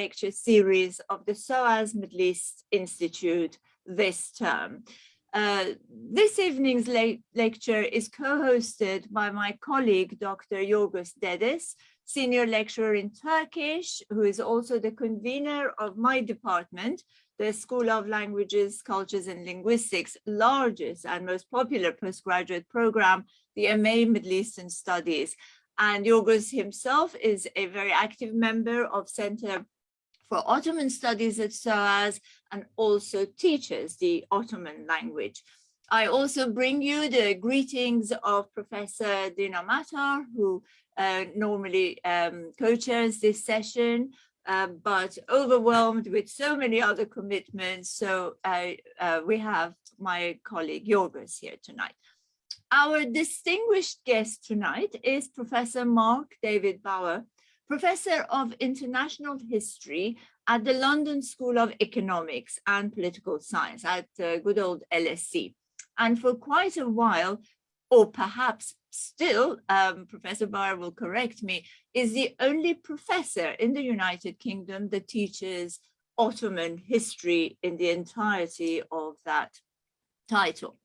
lecture series of the SOAS Middle East Institute this term. Uh, this evening's le lecture is co-hosted by my colleague, Dr. Yorgos Dedes, senior lecturer in Turkish, who is also the convener of my department, the School of Languages, Cultures and Linguistics, largest and most popular postgraduate program, the MA Middle Eastern Studies. And Yorgos himself is a very active member of Center for Ottoman Studies at SOAS and also teaches the Ottoman language. I also bring you the greetings of Professor Dina Matar, who uh, normally um, co-chairs this session, uh, but overwhelmed with so many other commitments. So uh, we have my colleague Yorgos here tonight. Our distinguished guest tonight is Professor Marc David Bower, Professor of International History at the London School of Economics and Political Science at uh, good old LSE. And for quite a while, or perhaps still, um, Professor Bower will correct me, is the only professor in the United Kingdom that teaches Ottoman history in the entirety of that title.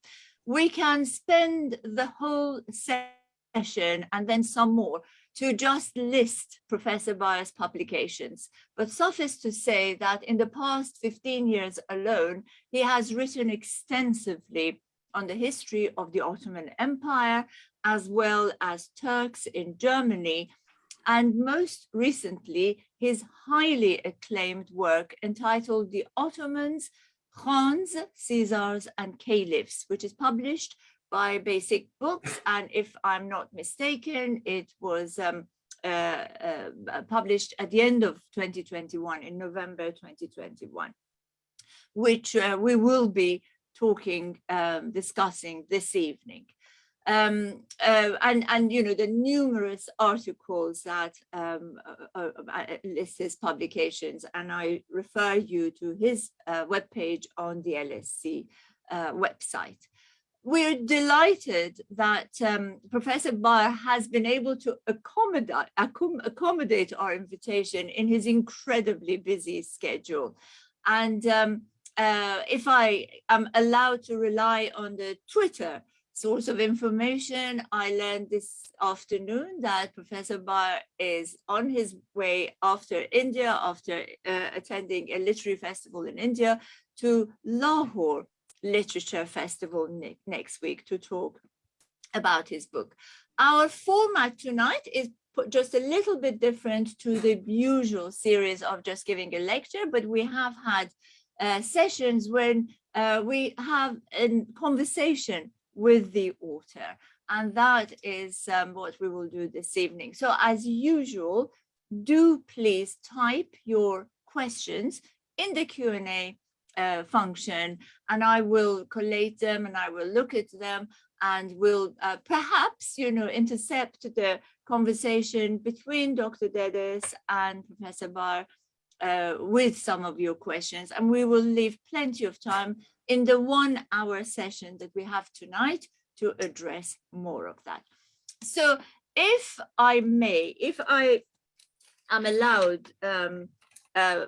We can spend the whole session and then some more to just list Professor Bower's publications, but suffice to say that in the past 15 years alone, he has written extensively on the history of the Ottoman Empire, as well as Turks in Germany, and most recently, his highly acclaimed work entitled The Ottomans, Khans, Caesars, and Caliphs, which is published by Basic Books. And if I'm not mistaken, it was um, uh, uh, published at the end of 2021, in November 2021, which uh, we will be talking, um, discussing this evening. Um, uh, and, and, you know, the numerous articles that um, uh, uh, list his publications, and I refer you to his webpage on the LSE website we're delighted that um, Professor Bower has been able to accommodate, accommodate our invitation in his incredibly busy schedule. And um, uh, if I am allowed to rely on the Twitter source of information, I learned this afternoon that Professor Bower is on his way after India, after uh, attending a literary festival in India, to Lahore Literature Festival ne next week to talk about his book. Our format tonight is just a little bit different to the usual series of just giving a lecture, but we have had uh, sessions when uh, we have a conversation with the author, and that is um, what we will do this evening. So as usual, do please type your questions in the Q&A uh, function and I will collate them and I will look at them and will uh, perhaps, you know, intercept the conversation between Dr. Dedes and Professor Baer uh, with some of your questions. And we will leave plenty of time in the one hour session that we have tonight to address more of that. So if I may, if I am allowed um, uh,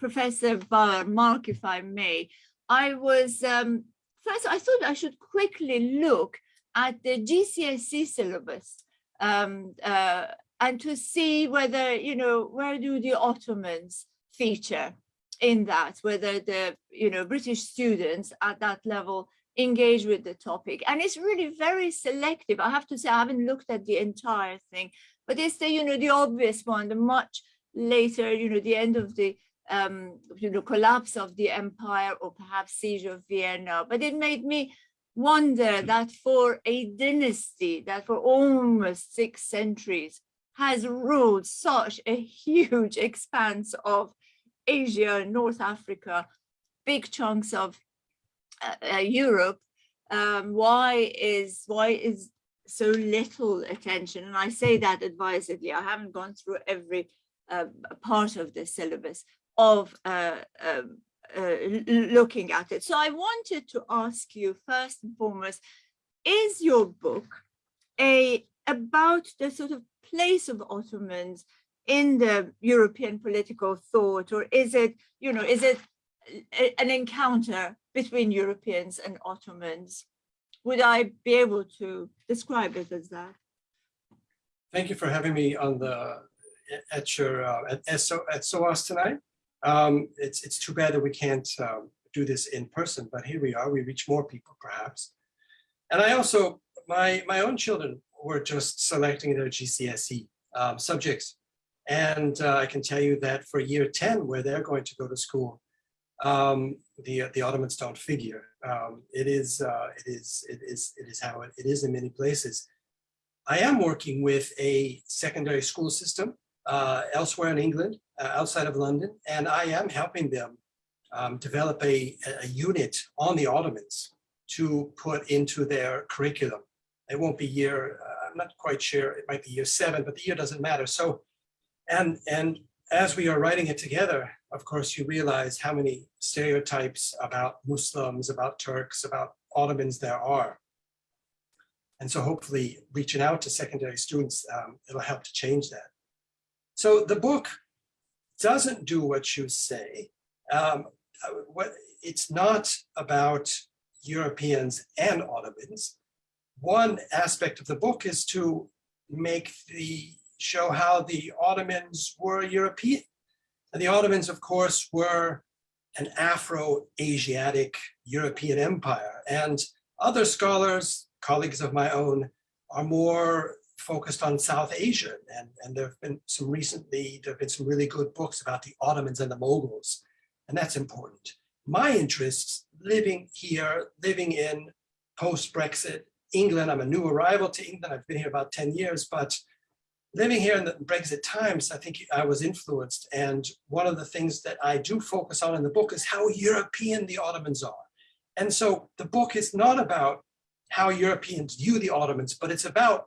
Professor Marc, if I may, I was, um, first I thought I should quickly look at the GCSE syllabus um, uh, and to see whether, you know, where do the Ottomans feature in that, whether the, you know, British students at that level engage with the topic. And it's really very selective. I have to say, I haven't looked at the entire thing, but it's the, you know, the obvious one, the much later, you know, the end of the um, you know, collapse of the empire or perhaps siege of Vienna. But it made me wonder that for a dynasty that for almost six centuries has ruled such a huge expanse of Asia, North Africa, big chunks of uh, uh, Europe, um, why is why is so little attention? And I say that advisedly. I haven't gone through every uh, part of the syllabus, of uh, um, uh, looking at it. So I wanted to ask you first and foremost, is your book a about the sort of place of Ottomans in the European political thought, or is it, you know, is it an encounter between Europeans and Ottomans? Would I be able to describe it as that? Thank you for having me on the at your uh, at, SO, at SOAS tonight. Um, it's it's too bad that we can't um, do this in person, but here we are. We reach more people, perhaps. And I also my my own children were just selecting their GCSE um, subjects, and uh, I can tell you that for year ten, where they're going to go to school, um, the the Ottomans don't figure. Um, it is uh, it is it is it is how it, it is in many places. I am working with a secondary school system uh, elsewhere in England, uh, outside of London, and I am helping them um, develop a, a unit on the Ottomans to put into their curriculum. It won't be year, uh, I'm not quite sure, it might be year seven, but the year doesn't matter. So, and, and as we are writing it together, of course, you realize how many stereotypes about Muslims, about Turks, about Ottomans there are. And so hopefully reaching out to secondary students, um, it'll help to change that. So the book doesn't do what you say. Um, uh, what, it's not about Europeans and Ottomans. One aspect of the book is to make the show how the Ottomans were European. And the Ottomans, of course, were an Afro-Asiatic European empire. And other scholars colleagues of my own are more focused on South Asia. And, and there have been some recently, there have been some really good books about the Ottomans and the Moguls, and that's important. My interests living here, living in post-Brexit England, I'm a new arrival to England, I've been here about 10 years, but living here in the Brexit times, I think I was influenced. And one of the things that I do focus on in the book is how European the Ottomans are. And so the book is not about how Europeans view the Ottomans, but it's about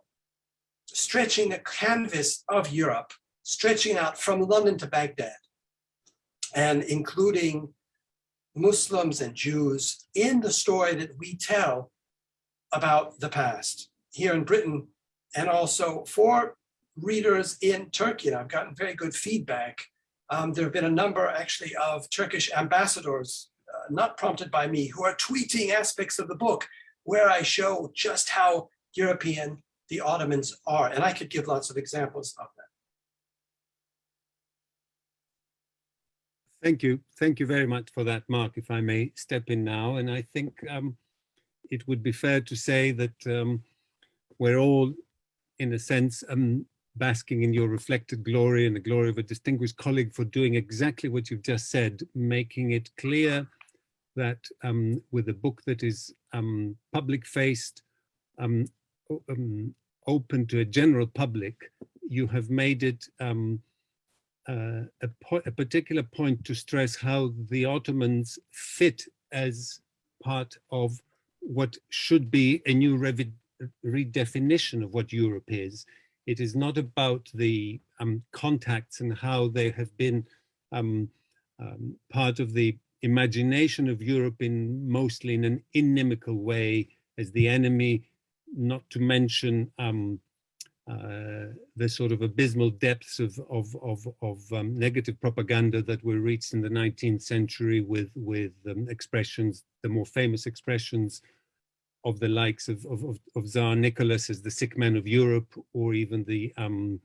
stretching the canvas of Europe, stretching out from London to Baghdad, and including Muslims and Jews in the story that we tell about the past here in Britain, and also for readers in Turkey. And I've gotten very good feedback. Um, there have been a number actually of Turkish ambassadors, uh, not prompted by me, who are tweeting aspects of the book where I show just how European the Ottomans are. And I could give lots of examples of that. Thank you. Thank you very much for that, Marc, if I may step in now. And I think um, it would be fair to say that um, we're all, in a sense, um, basking in your reflected glory and the glory of a distinguished colleague for doing exactly what you've just said, making it clear that um, with a book that is um public-faced, um, open to a general public, you have made it um, uh, a, a, particular point to stress how the Ottomans fit as part of what should be a new redefinition of what Europe is. It is not about the um, contacts and how they have been um, um, part of the imagination of Europe in mostly in an inimical way as the enemy, not to mention um, uh, the sort of abysmal depths of, of, of, of um, negative propaganda that were reached in the 19th century with, with um, expressions, the more famous expressions of the likes of, of, of, Tsar Nicholas as the sick man of Europe, or even the, um,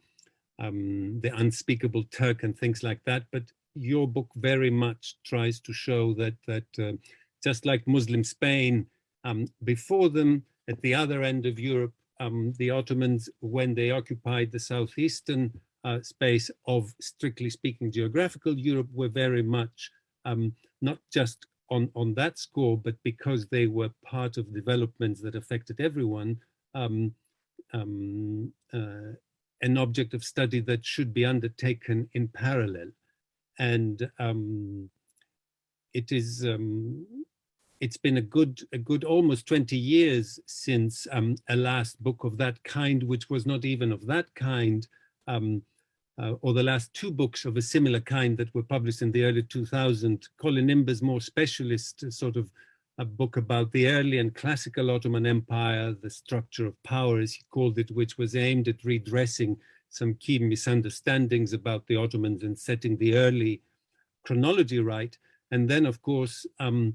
um, the unspeakable Turk and things like that. But your book very much tries to show that that uh, just like Muslim Spain, um, before them at the other end of Europe, um, the Ottomans, when they occupied the southeastern uh, space of, strictly speaking, geographical Europe, were very much um, not just on, on that score, but because they were part of developments that affected everyone, um, um, uh, an object of study that should be undertaken in parallel. And um, it is um, it's been a good a good almost 20 years since um, a last book of that kind which was not even of that kind um, uh, or the last two books of a similar kind that were published in the early 2000s colin imber's more specialist uh, sort of a book about the early and classical Ottoman Empire, the structure of power, as he called it, which was aimed at redressing some key misunderstandings about the Ottomans and setting the early chronology right. And then, of course, um,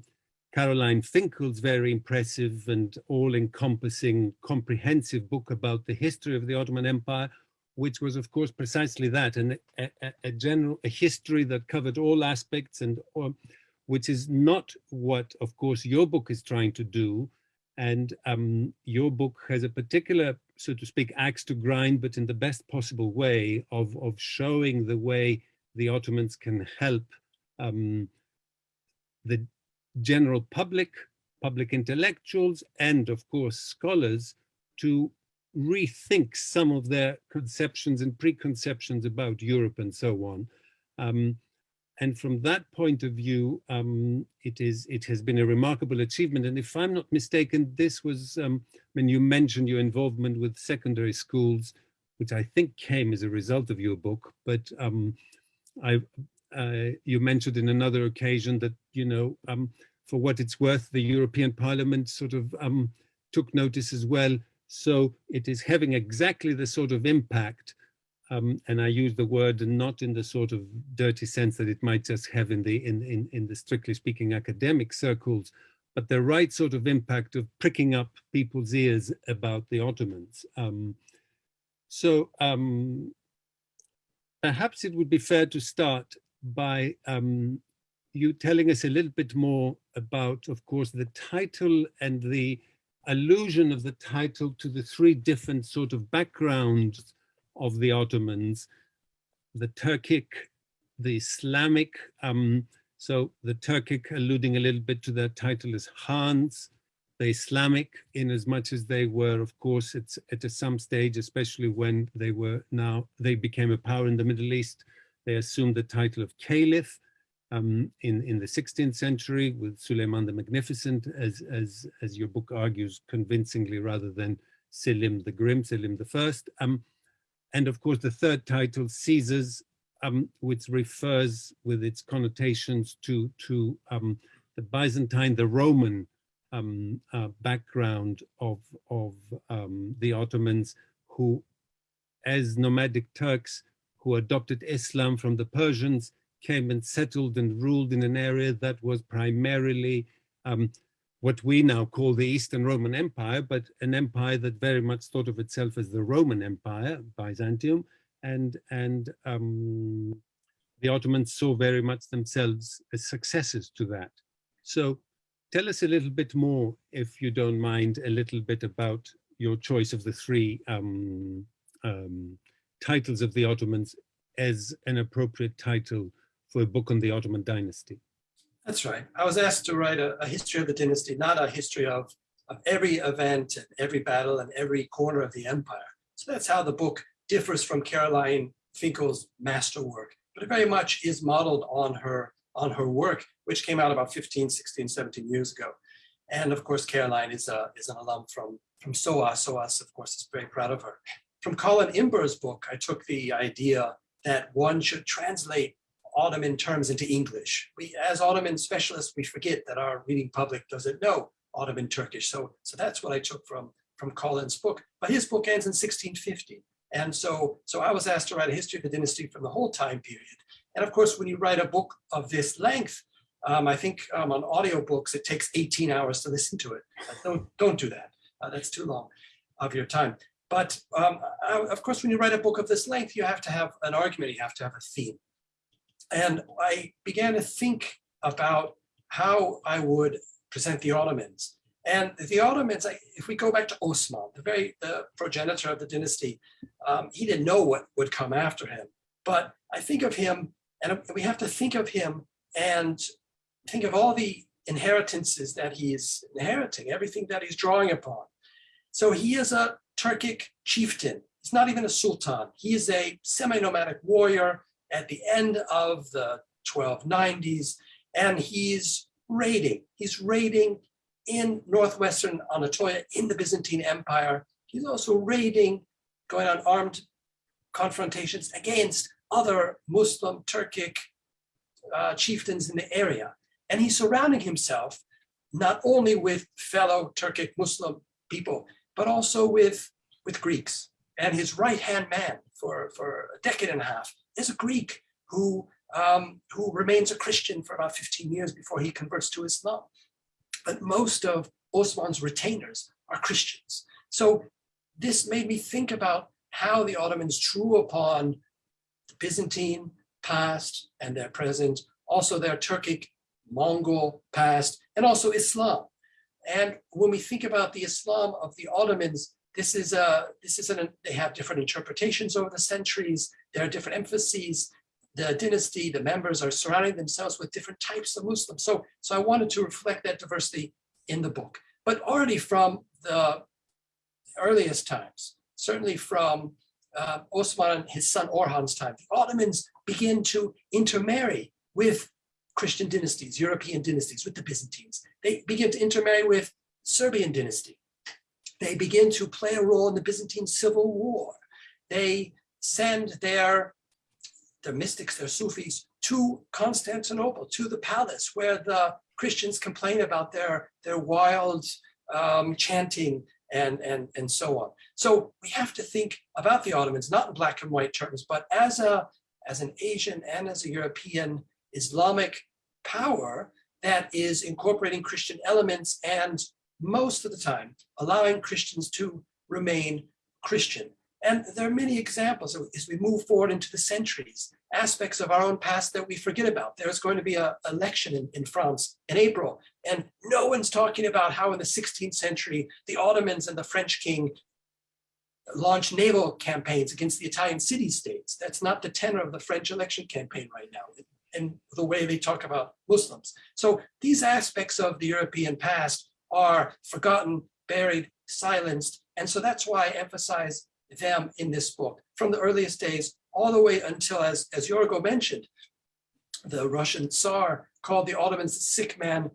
Caroline Finkel's very impressive and all-encompassing comprehensive book about the history of the Ottoman Empire, which was, of course, precisely that, and a, a, general a history that covered all aspects and or, which is not what, of course, your book is trying to do. And um, your book has a particular, so to speak, axe to grind, but in the best possible way of, of showing the way the Ottomans can help um, the general public, public intellectuals, and of course scholars to rethink some of their conceptions and preconceptions about Europe and so on. Um, and from that point of view, um, it is it has been a remarkable achievement. And if I'm not mistaken, this was um, when you mentioned your involvement with secondary schools, which I think came as a result of your book. But um, I, you mentioned in another occasion that you know um, for what it's worth, the European Parliament sort of um, took notice as well. So it is having exactly the sort of impact, um, and I use the word not in the sort of dirty sense that it might just have in the in, in, in the strictly speaking academic circles, but the right sort of impact of pricking up people's ears about the Ottomans. Um, so um, perhaps it would be fair to start by um, you telling us a little bit more about, of course, the title and the allusion of the title to the three different sort of backgrounds of the Ottomans, the Turkic, the Islamic, um, so the Turkic alluding a little bit to their title as Khans, the Islamic in as much as they were, of course, it's at some stage, especially when they were now, they became a power in the Middle East, they assumed the title of Caliph, um, in, in the 16th century with Suleiman the Magnificent, as, as, as your book argues convincingly, rather than Selim the Grim, Selim the First. Um, and of course, the third title, Caesars, um, which refers with its connotations to, to um, the Byzantine, the Roman um, uh, background of, of um, the Ottomans who, as nomadic Turks, who adopted Islam from the Persians, came and settled and ruled in an area that was primarily um, what we now call the Eastern Roman Empire, but an empire that very much thought of itself as the Roman Empire, Byzantium, and, and um, the Ottomans saw very much themselves as successors to that. So tell us a little bit more, if you don't mind, a little bit about your choice of the three um, um, titles of the Ottomans as an appropriate title for a book on the Ottoman dynasty. That's right. I was asked to write a, a history of the dynasty, not a history of, of every event and every battle and every corner of the empire. So that's how the book differs from Caroline Finkel's masterwork, but it very much is modeled on her on her work, which came out about 15, 16, 17 years ago. And of course, Caroline is, a, is an alum from, from SOAS. SOAS, of course, is very proud of her. From Colin Imber's book, I took the idea that one should translate Ottoman terms into English. We, as Ottoman specialists, we forget that our reading public doesn't know Ottoman Turkish. So, so that's what I took from, from Colin's book. But his book ends in 1650. And so, so I was asked to write a history of the dynasty from the whole time period. And of course, when you write a book of this length, um, I think um, on audiobooks, it takes 18 hours to listen to it. Don't, don't do that. Uh, that's too long of your time. But um, uh, of course, when you write a book of this length, you have to have an argument, you have to have a theme. And I began to think about how I would present the Ottomans. And the Ottomans, if we go back to Osman, the very the progenitor of the dynasty, um, he didn't know what would come after him. But I think of him, and we have to think of him and think of all the inheritances that he is inheriting, everything that he's drawing upon. So he is a Turkic chieftain. He's not even a sultan. He is a semi-nomadic warrior at the end of the 1290s, and he's raiding. He's raiding in northwestern Anatolia in the Byzantine Empire. He's also raiding, going on armed confrontations against other Muslim Turkic uh, chieftains in the area. And he's surrounding himself not only with fellow Turkic Muslim people, but also with, with Greeks. And his right-hand man for, for a decade and a half, is a Greek who, um, who remains a Christian for about 15 years before he converts to Islam. But most of Osman's retainers are Christians. So this made me think about how the Ottomans drew upon the Byzantine past and their present, also their Turkic Mongol past, and also Islam. And when we think about the Islam of the Ottomans, this is a this is an they have different interpretations over the centuries. There are different emphases. The dynasty, the members are surrounding themselves with different types of Muslims. So, so I wanted to reflect that diversity in the book. But already from the earliest times, certainly from uh, Osman and his son Orhan's time, the Ottomans begin to intermarry with Christian dynasties, European dynasties, with the Byzantines. They begin to intermarry with Serbian dynasty. They begin to play a role in the Byzantine civil war. They send their, their mystics, their Sufis, to Constantinople, to the palace where the Christians complain about their, their wild um, chanting and, and, and so on. So we have to think about the Ottomans, not in black and white terms, but as, a, as an Asian and as a European Islamic power that is incorporating Christian elements and most of the time allowing Christians to remain Christian. And there are many examples as we move forward into the centuries, aspects of our own past that we forget about. There's going to be an election in, in France in April, and no one's talking about how in the 16th century, the Ottomans and the French king launched naval campaigns against the Italian city-states. That's not the tenor of the French election campaign right now and the way they talk about Muslims. So these aspects of the European past are forgotten, buried, silenced. And so that's why I emphasize them in this book from the earliest days all the way until, as, as Yorgo mentioned, the Russian Tsar called the Ottomans the sick man,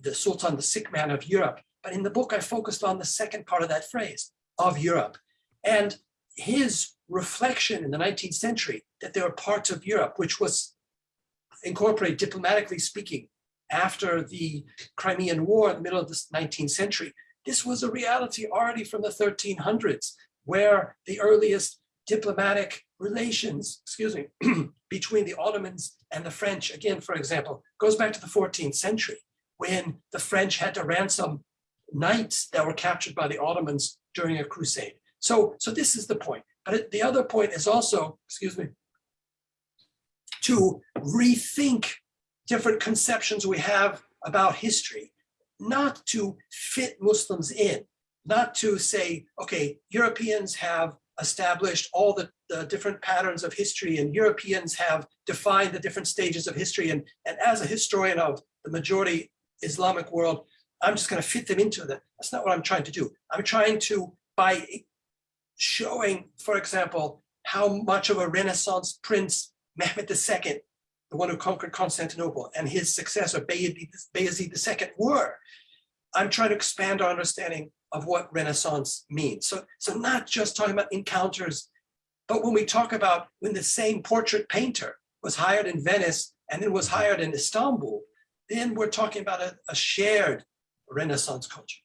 the Sultan, the sick man of Europe. But in the book, I focused on the second part of that phrase, of Europe. And his reflection in the 19th century that there are parts of Europe which was incorporated diplomatically speaking after the Crimean War in the middle of the 19th century. This was a reality already from the 1300s, where the earliest diplomatic relations, excuse me, between the Ottomans and the French, again, for example, goes back to the 14th century, when the French had to ransom knights that were captured by the Ottomans during a crusade. So, so this is the point. But the other point is also, excuse me, to rethink different conceptions we have about history, not to fit Muslims in, not to say, okay, Europeans have established all the, the different patterns of history and Europeans have defined the different stages of history. And, and as a historian of the majority Islamic world, I'm just going to fit them into that. That's not what I'm trying to do. I'm trying to, by showing, for example, how much of a Renaissance prince Mehmed II the one who conquered Constantinople, and his successor, Bayezid II, were. I'm trying to expand our understanding of what Renaissance means. So, so not just talking about encounters, but when we talk about when the same portrait painter was hired in Venice and then was hired in Istanbul, then we're talking about a, a shared Renaissance culture.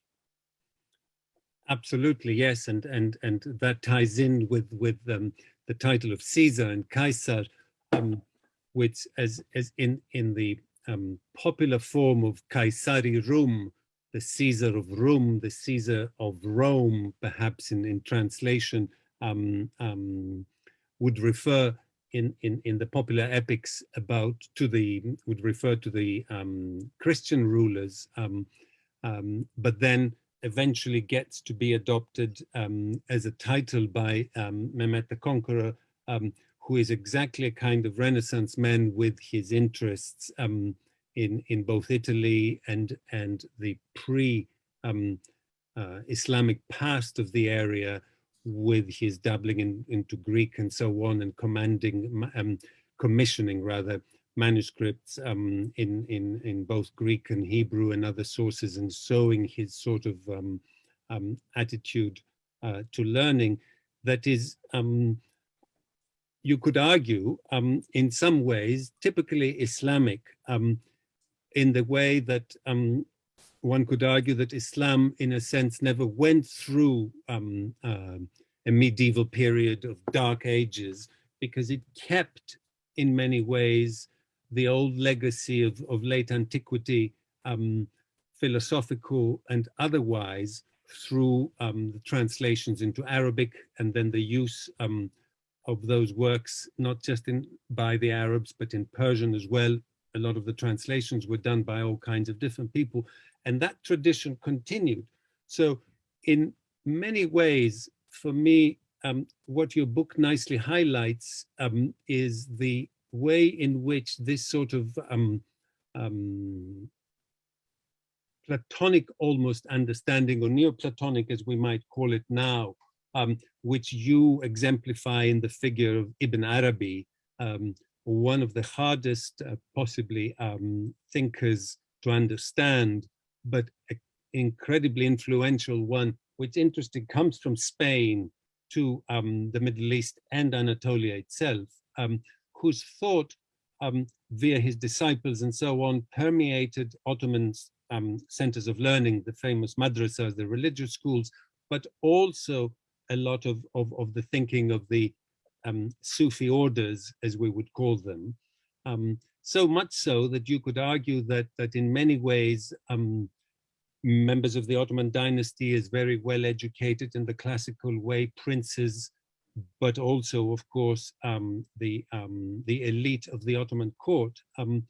Absolutely, yes, and and and that ties in with with um, the title of Caesar and Kaiser. Um, which as, as in, in the um, popular form of Caesari Rum, the Caesar of Rome, the Caesar of Rome, perhaps in, in translation, um, um, would refer in, in, in the popular epics about to the, would refer to the um, Christian rulers, um, um, but then eventually gets to be adopted as a title by Mehmet the Conqueror, who is exactly a kind of Renaissance man with his interests um, in, in both Italy and, and the pre um, uh, Islamic past of the area with his dabbling in, into Greek and so on and commanding, um, commissioning rather, manuscripts um, in, in, in both Greek and Hebrew and other sources and sowing his sort of um, um, attitude uh, to learning. That is um, you could argue, um, in some ways, typically Islamic, um, in the way that um, one could argue that Islam, in a sense, never went through um, uh, a medieval period of dark ages because it kept in many ways the old legacy of, of late antiquity, um, philosophical and otherwise, through um, the translations into Arabic and then the use of those works, not just in by the Arabs, but in Persian as well. A lot of the translations were done by all kinds of different people, and that tradition continued. So in many ways, for me, um, what your book nicely highlights um, is the way in which this sort of um, um Platonic almost understanding or Neoplatonic as we might call it now, um, which you exemplify in the figure of Ibn Arabi, um, one of the hardest uh, possibly thinkers to understand, but incredibly influential one, which interesting comes from Spain to um, the Middle East and Anatolia itself, um, whose thought um, via his disciples and so on permeated Ottoman um, centers of learning, the famous madrasas, the religious schools, but also a lot of, of, of the thinking of the um, Sufi orders, as we would call them. Um, so much so that you could argue that, that in many ways, members of the Ottoman dynasty is very well educated in the classical way, princes, but also, of course, um, the, um, the elite of the Ottoman court um,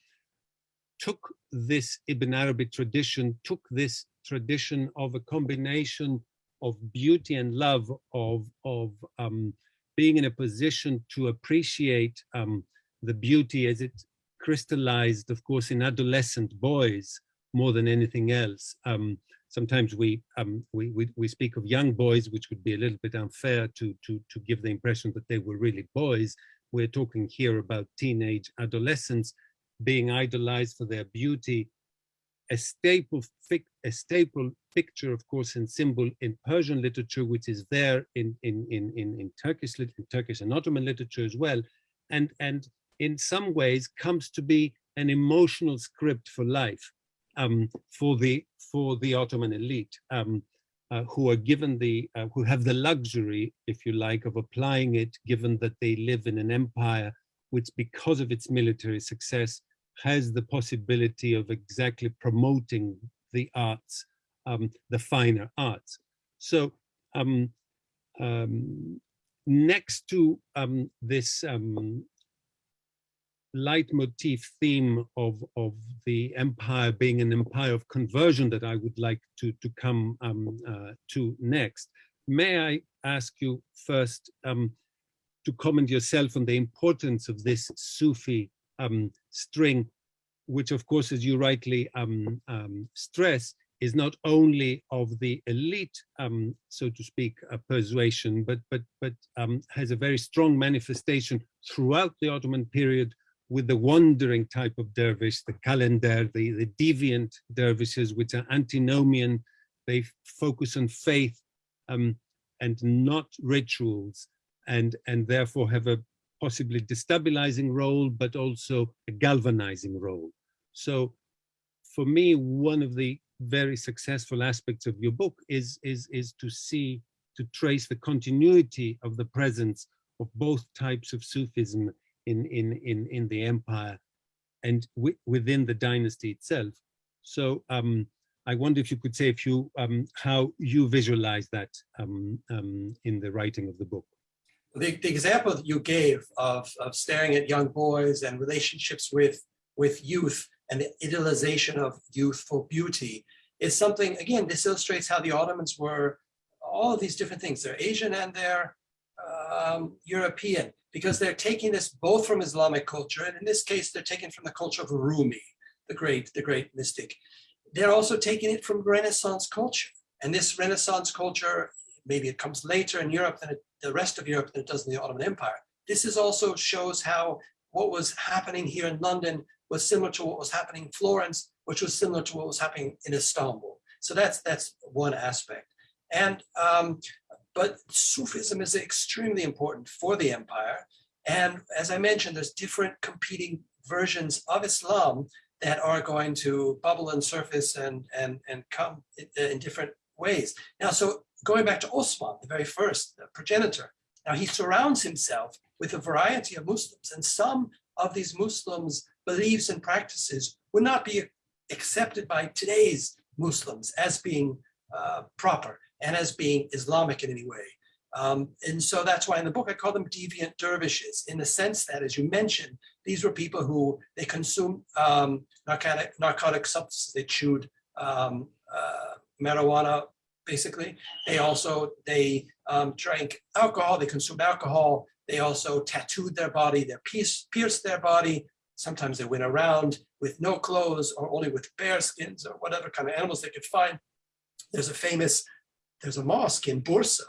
took this Ibn Arabi tradition, took this tradition of a combination of beauty and love, of, of um, being in a position to appreciate um, the beauty as it crystallized, of course, in adolescent boys, more than anything else. Um, sometimes we, um, we, we, we, speak of young boys, which would be a little bit unfair to, to, to give the impression that they were really boys. We're talking here about teenage adolescents being idolized for their beauty, a staple, a staple picture, of course, and symbol in Persian literature, which is there in, in, in, in, in Turkish, in Turkish and Ottoman literature as well, and, and in some ways comes to be an emotional script for life um, for the for the Ottoman elite, um, uh, who are given the uh, who have the luxury, if you like, of applying it, given that they live in an empire which, because of its military success, has the possibility of exactly promoting the arts, um, the finer arts. So um, um, next to um, this um, leitmotif theme of, of the empire being an empire of conversion that I would like to, to come um, uh, to next. May I ask you first to comment yourself on the importance of this Sufi um, string, which of course, as you rightly um, um, stress, is not only of the elite, um, so to speak, uh, persuasion, but, but, but has a very strong manifestation throughout the Ottoman period with the wandering type of dervish, the calendar, the, the deviant dervishes, which are antinomian, they focus on faith um, and not rituals, and, and therefore have a possibly destabilizing role, but also a galvanizing role. So for me, one of the very successful aspects of your book is, is, is to see, to trace the continuity of the presence of both types of Sufism in, in, in, in the empire and within the dynasty itself. So um, I wonder if you could say a few, um, how you visualize that um, um, in the writing of the book. The, the example that you gave of, of staring at young boys and relationships with, with youth and the idealization of youth for beauty is something, again, this illustrates how the Ottomans were all of these different things. They're Asian and they're um, European because they're taking this both from Islamic culture, and in this case, they're taking from the culture of Rumi, the great, the great mystic. They're also taking it from Renaissance culture. And this Renaissance culture, maybe it comes later in Europe than it, the rest of Europe than it does in the Ottoman Empire. This is also shows how what was happening here in London was similar to what was happening in Florence, which was similar to what was happening in Istanbul. So that's that's one aspect. And um, but Sufism is extremely important for the empire. And as I mentioned, there's different competing versions of Islam that are going to bubble and surface and, and, and come in, in different ways. Now, so going back to Osman, the very first the progenitor. Now he surrounds himself with a variety of Muslims, and some of these Muslims' beliefs and practices would not be accepted by today's Muslims as being uh, proper and as being Islamic in any way. Um, and so that's why in the book I call them deviant dervishes, in the sense that, as you mentioned, these were people who they consumed um, narcotic, narcotic substances. They chewed um, uh, marijuana, basically. They also they um, drank alcohol. They consumed alcohol. They also tattooed their body. They pierced, pierced their body. Sometimes they went around with no clothes or only with bear skins or whatever kind of animals they could find. There's a famous, there's a mosque in Bursa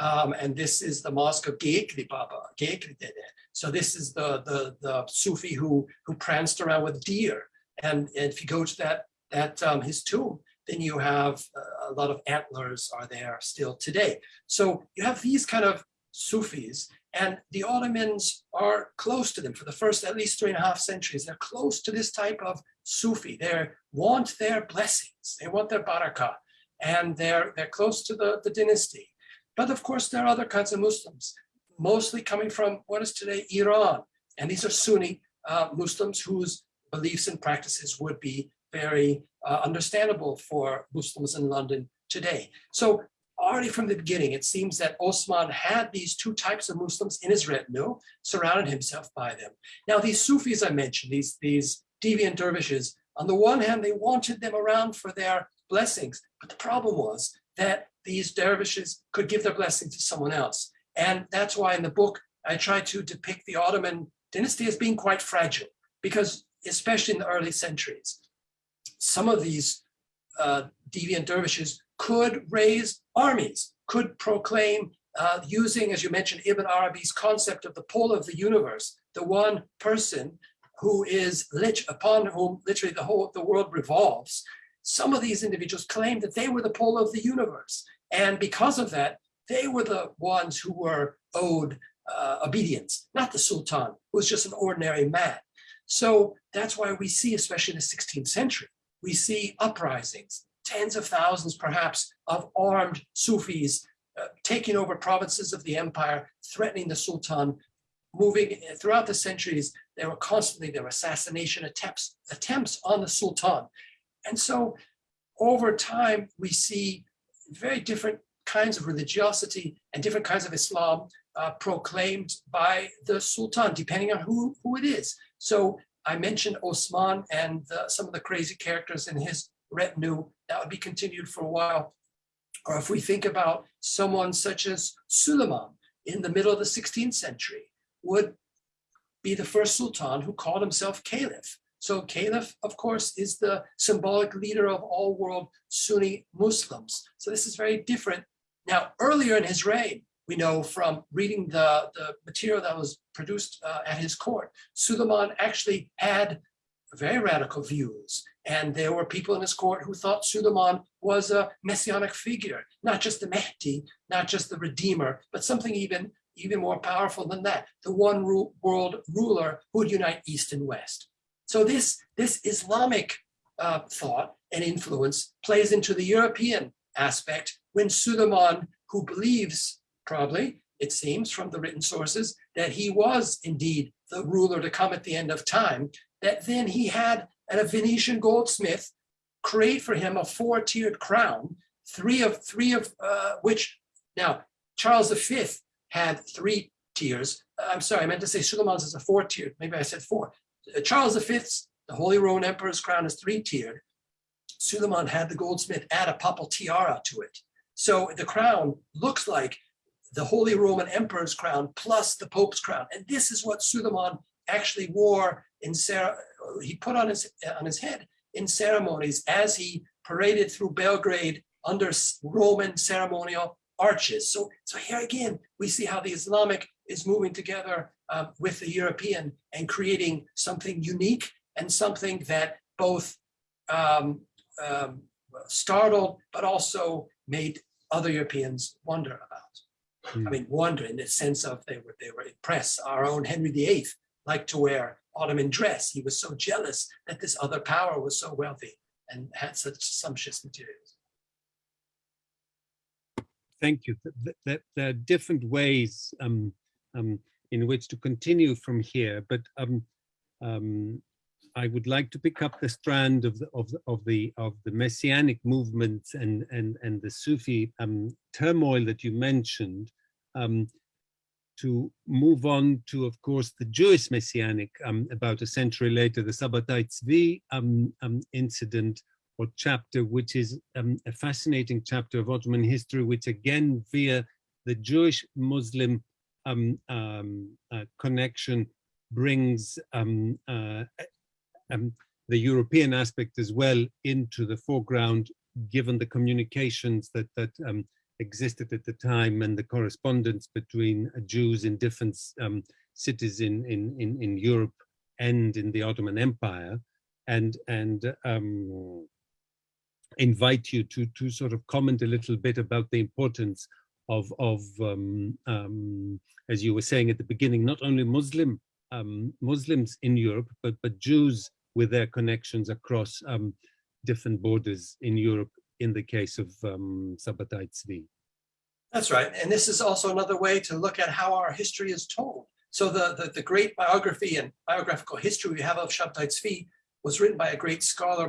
um, and this is the mosque of Geyikli Baba, Geyikli Dede. So this is the, the, the Sufi who, who pranced around with deer. And, and if you go to that, that um, his tomb, then you have uh, a lot of antlers are there still today. So you have these kind of Sufis and the Ottomans are close to them for the first at least three and a half centuries. They're close to this type of Sufi. They want their blessings. They want their barakah and they're, they're close to the, the dynasty. But of course, there are other kinds of Muslims, mostly coming from what is today Iran. And these are Sunni uh, Muslims whose beliefs and practices would be very uh, understandable for Muslims in London today. So already from the beginning, it seems that Osman had these two types of Muslims in his retinue, surrounded himself by them. Now, these Sufis I mentioned, these, these deviant dervishes, on the one hand, they wanted them around for their blessings, but the problem was that these dervishes could give their blessing to someone else. And that's why in the book, I try to depict the Ottoman dynasty as being quite fragile, because especially in the early centuries, some of these uh, deviant dervishes could raise armies, could proclaim uh, using, as you mentioned, Ibn Arabi's concept of the pole of the universe, the one person who is lit upon whom literally the whole the world revolves. Some of these individuals claimed that they were the pole of the universe. And because of that, they were the ones who were owed uh, obedience, not the Sultan, who was just an ordinary man. So that's why we see, especially in the 16th century, we see uprisings, tens of thousands perhaps of armed Sufis uh, taking over provinces of the empire, threatening the Sultan, moving uh, throughout the centuries. There were constantly there were assassination attempts, attempts on the Sultan. And so over time, we see very different kinds of religiosity and different kinds of Islam uh, proclaimed by the Sultan, depending on who, who it is. So I mentioned Osman and the, some of the crazy characters in his retinue. That would be continued for a while. Or if we think about someone such as Suleiman in the middle of the 16th century, would be the first sultan who called himself caliph. So caliph, of course, is the symbolic leader of all world Sunni Muslims. So this is very different. Now, earlier in his reign, we know from reading the, the material that was produced uh, at his court, Suleiman actually had very radical views. And there were people in his court who thought Suleiman was a messianic figure, not just the Mahdi, not just the Redeemer, but something even, even more powerful than that, the one world ruler who would unite East and West. So this, this Islamic uh, thought and influence plays into the European aspect when Suleiman, who believes probably, it seems from the written sources, that he was indeed the ruler to come at the end of time, that then he had a Venetian goldsmith create for him a four-tiered crown, three of three of uh, which now Charles V had three tiers. I'm sorry, I meant to say Suleiman's is a four-tiered. Maybe I said four. Uh, Charles V's, the Holy Roman Emperor's crown is three-tiered. Suleiman had the goldsmith add a papal tiara to it. So the crown looks like the Holy Roman Emperor's crown plus the Pope's crown. And this is what Suleiman actually wore in Sarah, he put on his, on his head in ceremonies as he paraded through Belgrade under Roman ceremonial arches. So, so here again, we see how the Islamic is moving together uh, with the European and creating something unique and something that both um, um, startled, but also made other Europeans wonder about. I mean, wonder in the sense of they were they were impressed. Our own Henry VIII liked to wear Ottoman dress. He was so jealous that this other power was so wealthy and had such sumptuous materials. thank you. Th- th- th- There are different ways um, um, in which to continue from here, but um, um, I would like to pick up the strand of the of the of the, of the messianic movements and and and the Sufi um, turmoil that you mentioned. Um, to move on to, of course, the Jewish messianic um, about a century later, the Sabbatai Tzvi um, um, incident or chapter, which is um, a fascinating chapter of Ottoman history, which again, via the Jewish Muslim uh, connection, brings um, uh, um, the European aspect as well into the foreground, given the communications that that um, existed at the time and the correspondence between Jews in different um, cities in, in in in Europe and in the Ottoman Empire, and and um, invite you to to sort of comment a little bit about the importance of of um, um, as you were saying at the beginning, not only Muslim um, Muslims in Europe, but but Jews with their connections across um, different borders in Europe. In the case of um, Sabbatai Tzvi. That's right. And this is also another way to look at how our history is told. So the, the, the great biography and biographical history we have of Shabtai Tzvi was written by a great scholar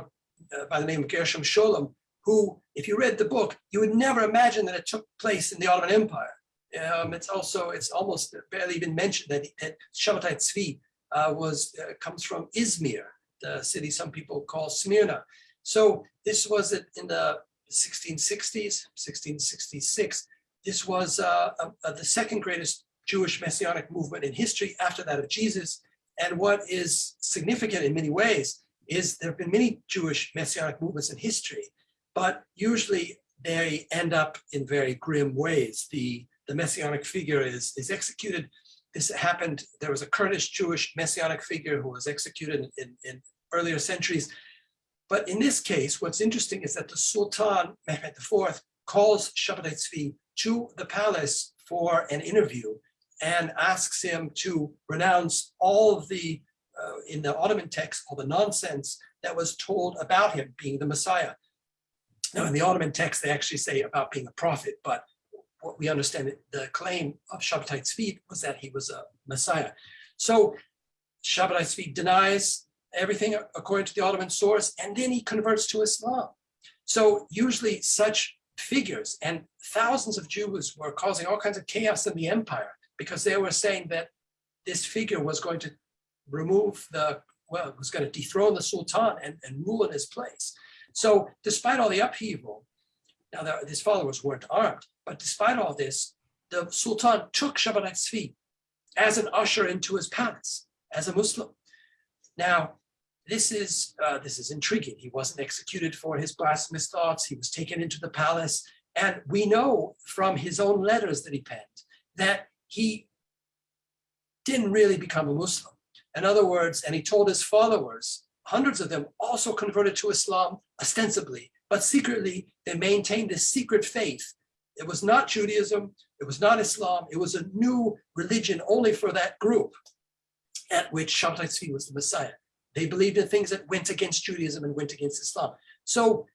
uh, by the name of Gershom Scholem, who, if you read the book, you would never imagine that it took place in the Ottoman Empire. Um, it's also, it's almost barely even mentioned that, that Shabtai Tzvi uh, was, uh, comes from Izmir, the city some people call Smyrna. So this was in the 1660s, 1666. This was uh, uh, the second greatest Jewish messianic movement in history after that of Jesus. And what is significant in many ways is there have been many Jewish messianic movements in history, but usually they end up in very grim ways. The, the messianic figure is, is executed. This happened, there was a Kurdish Jewish messianic figure who was executed in, in, earlier centuries. But in this case, what's interesting is that the Sultan Mehmed IV calls Shabtai Tzvi to the palace for an interview and asks him to renounce all of the, uh, in the Ottoman text, all the nonsense that was told about him being the Messiah. Now, in the Ottoman text, they actually say about being a prophet, but what we understand, the claim of Shabtai Tzvi was that he was a Messiah. So Shabtai Tzvi denies everything according to the Ottoman source, and then he converts to Islam. So usually such figures and thousands of Jews were causing all kinds of chaos in the empire because they were saying that this figure was going to remove the, well, was going to dethrone the Sultan and, and rule in his place. So despite all the upheaval, now the, his followers weren't armed, but despite all this, the Sultan took Shabtai Tzvi as an usher into his palace as a Muslim. Now, this is uh, this is intriguing. He wasn't executed for his blasphemous thoughts. He was taken into the palace, and we know from his own letters that he penned that he didn't really become a Muslim. In other words, and he told his followers, hundreds of them also converted to Islam ostensibly, but secretly they maintained this secret faith. It was not Judaism, it was not Islam, it was a new religion only for that group at which Shabtai Tzvi was the Messiah. They believed in things that went against Judaism and went against Islam. So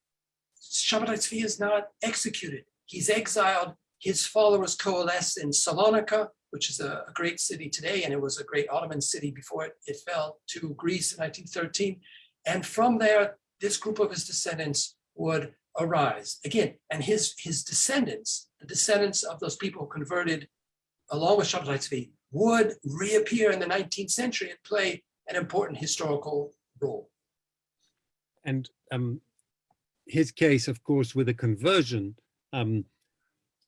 Shabtai Tzvi is not executed. He's exiled. His followers coalesce in Salonika, which is a, a, great city today, and it was a great Ottoman city before it, it fell to Greece in 1913. And from there, this group of his descendants would arise again. And his, his descendants, the descendants of those people converted along with Shabtai Tzvi, would reappear in the 19th century and play an important historical role. And um, his case, of course, with a conversion, um,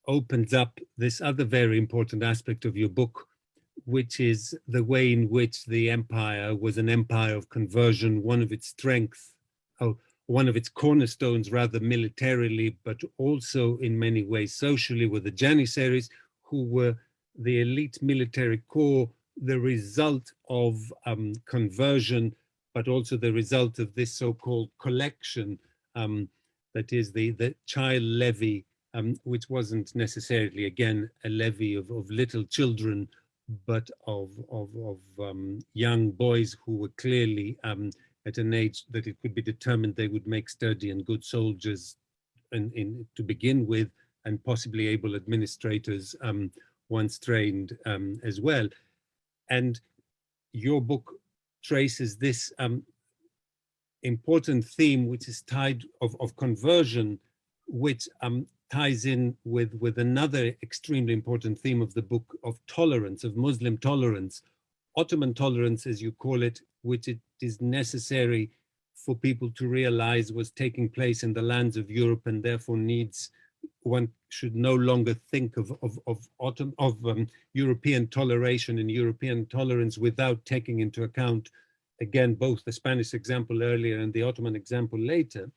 opens up this other very important aspect of your book, which is the way in which the empire was an empire of conversion, one of its strengths, oh, one of its cornerstones, rather militarily, but also in many ways socially, were the Janissaries, who were the elite military corps, the result of um, conversion, but also the result of this so-called collection, um, that is the, the child levy, um, which wasn't necessarily, again, a levy of, of little children, but of, of, of um, young boys who were clearly um, at an age that it could be determined they would make sturdy and good soldiers in, in, to begin with, and possibly able administrators um, once trained um, as well. And your book traces this um, important theme, which is tied of, of conversion, which um, ties in with, with another extremely important theme of the book of tolerance, of Muslim tolerance, Ottoman tolerance, as you call it, which it is necessary for people to realize was taking place in the lands of Europe and therefore needs one should no longer think of of of, autumn, of um, European toleration and European tolerance without taking into account again both the Spanish example earlier and the Ottoman example later.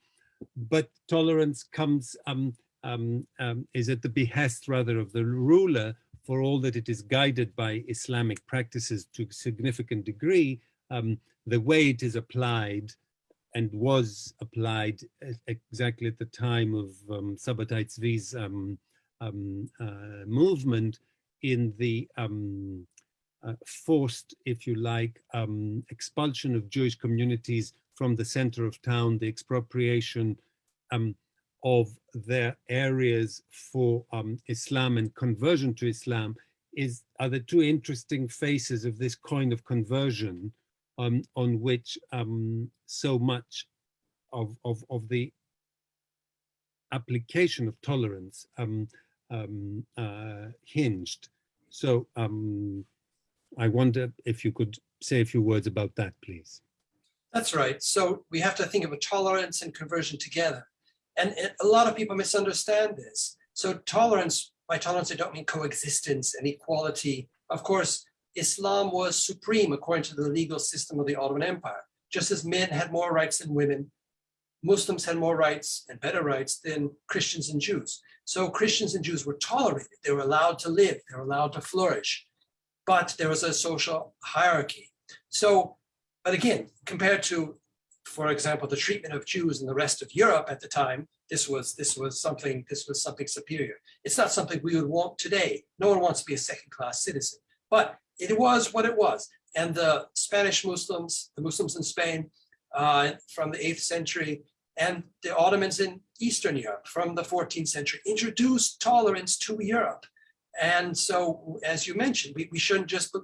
But tolerance comes um, um, um, is at the behest rather of the ruler for all that it is guided by Islamic practices to a significant degree. Um, the way it is applied and was applied exactly at the time of um, Sabbatai Tzvi's um, um, uh, movement in the um, uh, forced, if you like, um, expulsion of Jewish communities from the center of town, the expropriation um, of their areas for Islam and conversion to Islam is are the two interesting faces of this coin of conversion on which um, so much of, of, of the application of tolerance um, um, uh, hinged. So um, I wonder if you could say a few words about that, please. That's right. So we have to think of tolerance and conversion together. And a lot of people misunderstand this. So tolerance, by tolerance, I don't mean coexistence and equality. Of course, Islam was supreme according to the legal system of the Ottoman Empire. Just as men had more rights than women, Muslims had more rights and better rights than Christians and Jews. So Christians and Jews were tolerated. They were allowed to live. They were allowed to flourish. But there was a social hierarchy. So, but again, compared to, for example, the treatment of Jews in the rest of Europe at the time, this was this was something this was something superior. It's not something we would want today. No one wants to be a second-class citizen. But it was what it was. And the Spanish Muslims, the Muslims in Spain uh, from the 8th century, and the Ottomans in Eastern Europe from the 14th century introduced tolerance to Europe. And so, as you mentioned, we, we shouldn't just be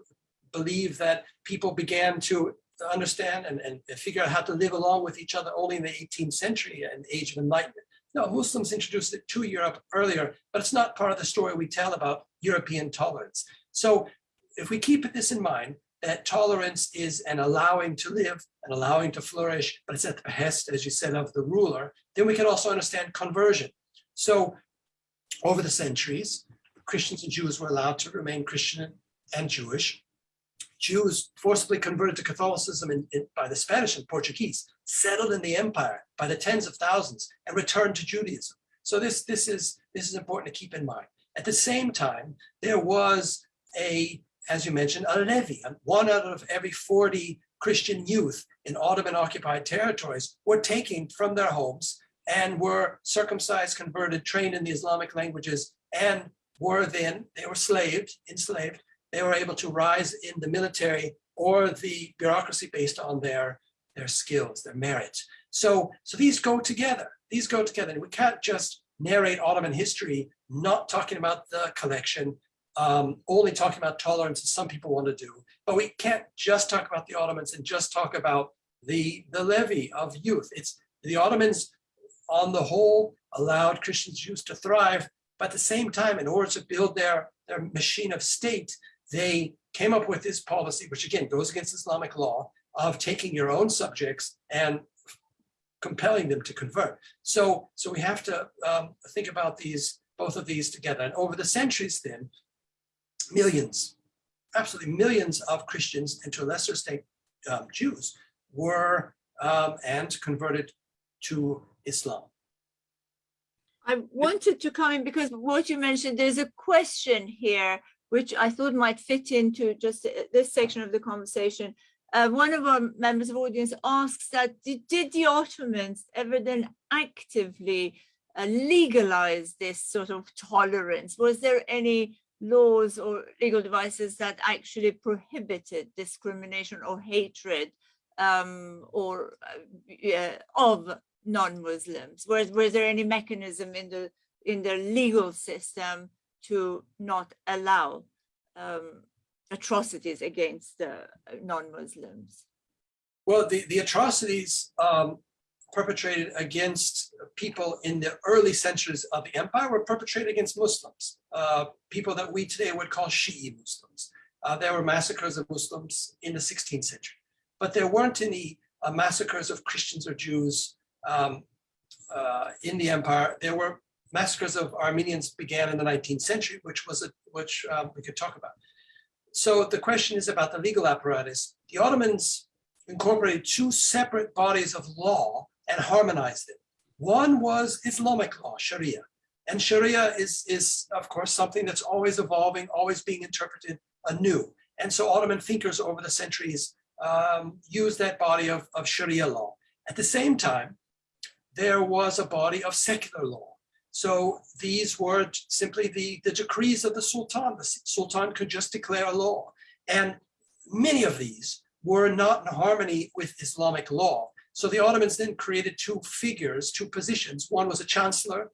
believe that people began to understand and, and figure out how to live along with each other only in the 18th century and age of enlightenment. No, Muslims introduced it to Europe earlier, but it's not part of the story we tell about European tolerance. So if we keep this in mind, that tolerance is an allowing to live, and allowing to flourish, but it's at the behest, as you said, of the ruler, then we can also understand conversion. So over the centuries, Christians and Jews were allowed to remain Christian and Jewish. Jews forcibly converted to Catholicism in, in, by the Spanish and Portuguese, settled in the empire by the tens of thousands, and returned to Judaism. So this, this, is, this is important to keep in mind. At the same time, there was a as you mentioned, a levy. One out of every 40 Christian youth in Ottoman occupied territories were taken from their homes and were circumcised, converted, trained in the Islamic languages, and were then, they were slaved, enslaved. They were able to rise in the military or the bureaucracy based on their, their skills, their merit. So, so these go together. These go together. And we can't just narrate Ottoman history, not talking about the collection, um, only talking about tolerance as some people want to do. But we can't just talk about the Ottomans and just talk about the, the levy of youth. It's the Ottomans on the whole allowed Christian Jews to thrive, but at the same time, in order to build their, their machine of state, they came up with this policy, which again goes against Islamic law, of taking your own subjects and compelling them to convert. So, so we have to um, think about these, both of these together. And over the centuries then, millions, absolutely millions of Christians and to a lesser extent um, Jews were um, and converted to Islam. I wanted to come in because what you mentioned, there's a question here, which I thought might fit into just this section of the conversation. Uh, one of our members of audience asks that did, did the Ottomans ever then actively uh, legalize this sort of tolerance? Was there any laws or legal devices that actually prohibited discrimination or hatred um, or uh, of non-Muslims? Was, was there any mechanism in the in the legal system to not allow um, atrocities against uh, non-Muslims? Well, the, the atrocities um, perpetrated against people in the early centuries of the empire were perpetrated against Muslims, uh, people that we today would call Shi'i Muslims. Uh, there were massacres of Muslims in the 16th century, but there weren't any uh, massacres of Christians or Jews um, uh, in the empire. There were massacres of Armenians began in the 19th century, which was a, which um, we could talk about. So the question is about the legal apparatus. The Ottomans incorporated two separate bodies of law and harmonized it. One was Islamic law, Sharia. And Sharia is, is, of course, something that's always evolving, always being interpreted anew. And so Ottoman thinkers over the centuries um, used that body of, of Sharia law. At the same time, there was a body of secular law. So these were simply the, the decrees of the Sultan. The Sultan could just declare a law. And many of these were not in harmony with Islamic law. So the Ottomans then created two figures, two positions. One was a chancellor,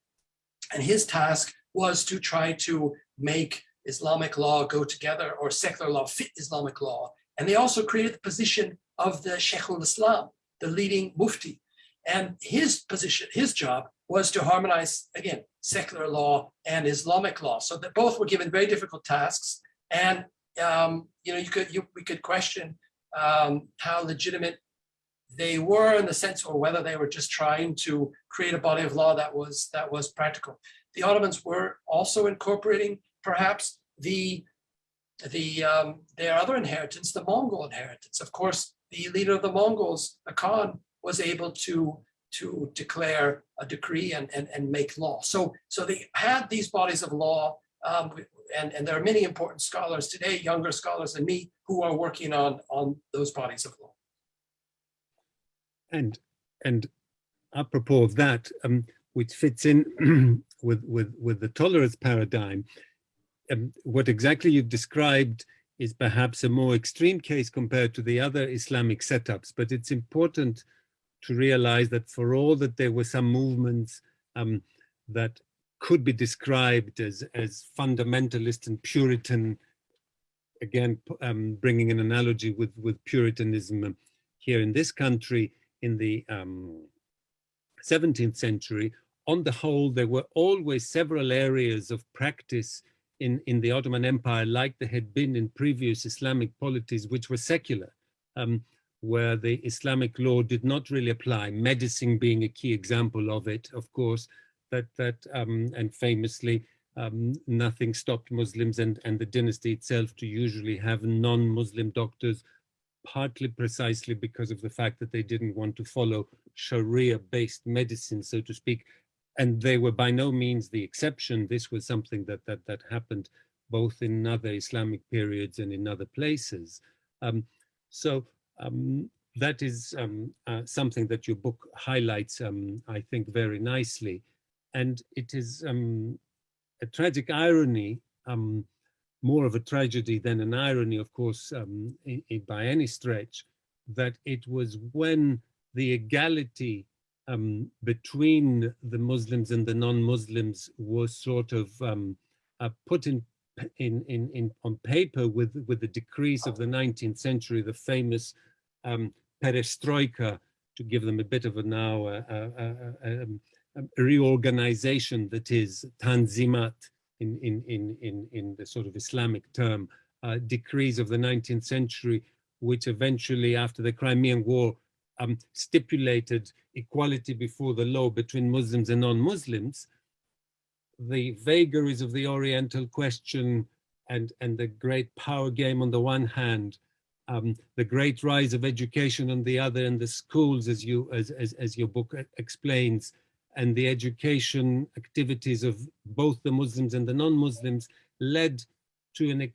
and his task was to try to make Islamic law go together or secular law fit Islamic law. And they also created the position of the Sheikh al-Islam, the leading mufti. And his position, his job was to harmonize, again, secular law and Islamic law. So that both were given very difficult tasks. And, um, you know, you could, you, we could question um, how legitimate they were in the sense or whether they were just trying to create a body of law that was that was practical. The Ottomans were also incorporating perhaps the the um, their other inheritance, the Mongol inheritance. Of course, the leader of the Mongols, the Khan, was able to to declare a decree and, and, and make law. So, so they had these bodies of law um, and, and there are many important scholars today, younger scholars than me, who are working on, on those bodies of law. And, and apropos of that, um, which fits in with, with, with the tolerance paradigm, um, what exactly you've described is perhaps a more extreme case compared to the other Islamic setups, but it's important to realize that for all that there were some movements um, that could be described as, as fundamentalist and Puritan, again, um, bringing an analogy with, with Puritanism here in this country in the um, 17th century, on the whole, there were always several areas of practice in, in the Ottoman Empire, like there had been in previous Islamic polities, which were secular. Um, where the Islamic law did not really apply, medicine being a key example of it, of course, that, that um, and famously, um, nothing stopped Muslims and, and the dynasty itself to usually have non-Muslim doctors, partly precisely because of the fact that they didn't want to follow Sharia-based medicine, so to speak. And they were by no means the exception. This was something that, that, that happened both in other Islamic periods and in other places. Um, so um, that is um, uh, something that your book highlights, um, I think, very nicely. And it is um, a tragic irony, um, more of a tragedy than an irony, of course, um, in, in, by any stretch, that it was when the equality between the Muslims and the non-Muslims was sort of uh, put in in, in, in, on paper with, with the decrees of the 19th century, the famous um, perestroika, to give them a bit of a now uh, uh, uh, um, reorganization that is tanzimat in, in, in, in, in the sort of Islamic term, uh, decrees of the 19th century, which eventually after the Crimean War um, stipulated equality before the law between Muslims and non-Muslims, the vagaries of the Oriental question and, and the great power game on the one hand, um, the great rise of education on the other and the schools as you as, as, as your book explains and the education activities of both the Muslims and the non-Muslims led to an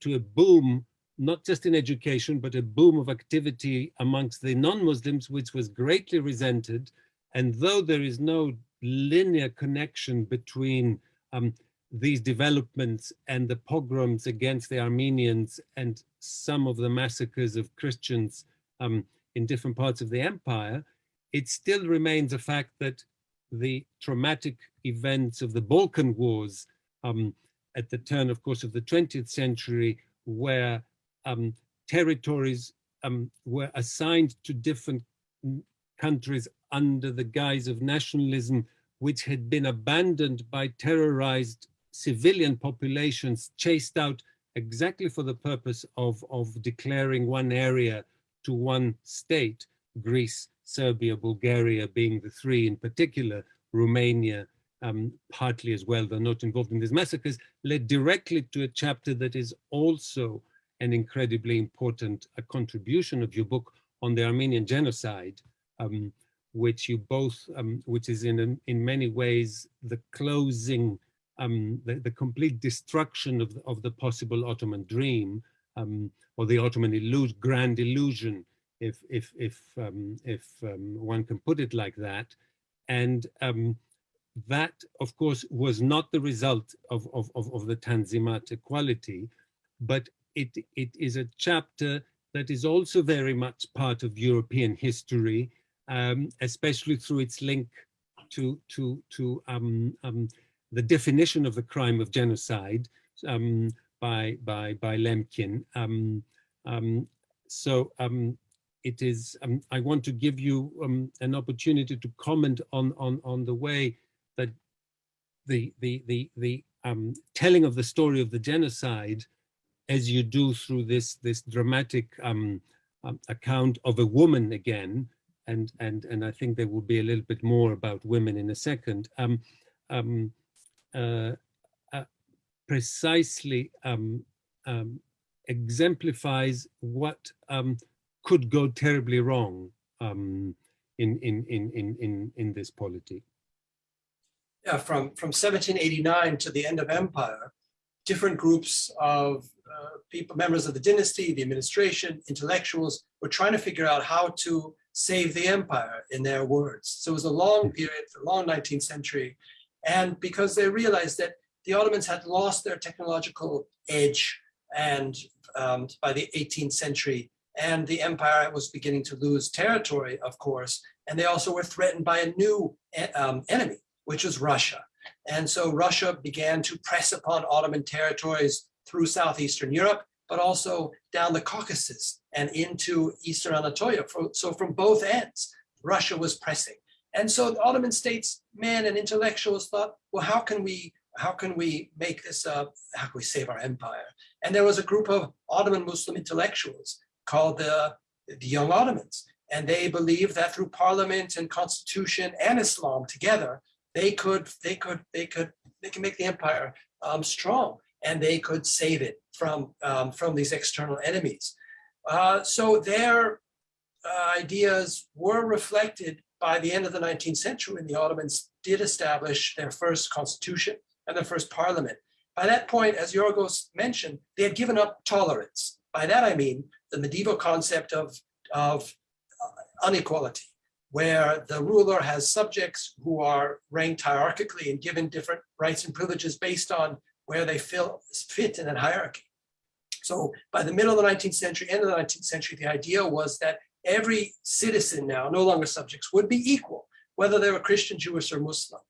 to a boom not just in education but a boom of activity amongst the non-Muslims which was greatly resented. And though there is no linear connection between um, these developments and the pogroms against the Armenians and some of the massacres of Christians um, in different parts of the empire, it still remains a fact that the traumatic events of the Balkan Wars um, at the turn, of course, of the 20th century, where um, territories um, were assigned to different countries under the guise of nationalism, which had been abandoned by terrorized civilian populations, chased out exactly for the purpose of, of declaring one area to one state, Greece, Serbia, Bulgaria being the three in particular, Romania um, partly as well, they're not involved in these massacres, led directly to a chapter that is also an incredibly important contribution of your book on the Armenian genocide, um, which you both, um, which is in, in many ways the closing, um, the, the, complete destruction of the, of the possible Ottoman dream, um, or the Ottoman illusion, grand illusion, if, if, if, um, if one can put it like that. And that, of course, was not the result of, of, of, of the Tanzimat equality, but it, it is a chapter that is also very much part of European history, um, especially through its link to, to, to um, um, the definition of the crime of genocide um, by, by, by Lemkin. Um, um, so it is, I want to give you an opportunity to comment on, on, on the way that the, the, the, the telling of the story of the genocide as you do through this this dramatic um, um, account of a woman again, and and and I think there will be a little bit more about women in a second. Um, um, uh, uh, precisely um, um, exemplifies what could go terribly wrong in, in in in in in this polity. Yeah, from from 1789 to the end of empire, different groups of uh, people, members of the dynasty, the administration, intellectuals were trying to figure out how to save the empire in their words. So it was a long period, a long 19th century. And because they realized that the Ottomans had lost their technological edge and um, by the 18th century, and the empire was beginning to lose territory, of course, and they also were threatened by a new um, enemy, which was Russia. And so Russia began to press upon Ottoman territories through Southeastern Europe, but also down the Caucasus and into Eastern Anatolia. So from both ends, Russia was pressing. And so the Ottoman states men and intellectuals thought, well, how can we how can we make this up? How can we save our empire? And there was a group of Ottoman Muslim intellectuals called the, the Young Ottomans. And they believed that through parliament and constitution and Islam together, they could, they could, they could, they can make the empire um, strong and they could save it from, um, from these external enemies. Uh, so their uh, ideas were reflected by the end of the 19th century when the Ottomans did establish their first constitution and their first parliament. By that point, as Yorgos mentioned, they had given up tolerance. By that I mean the medieval concept of, of uh, inequality, where the ruler has subjects who are ranked hierarchically and given different rights and privileges based on where they feel, fit in that hierarchy. So by the middle of the 19th century, end of the 19th century, the idea was that every citizen now, no longer subjects, would be equal, whether they were Christian, Jewish, or Muslim.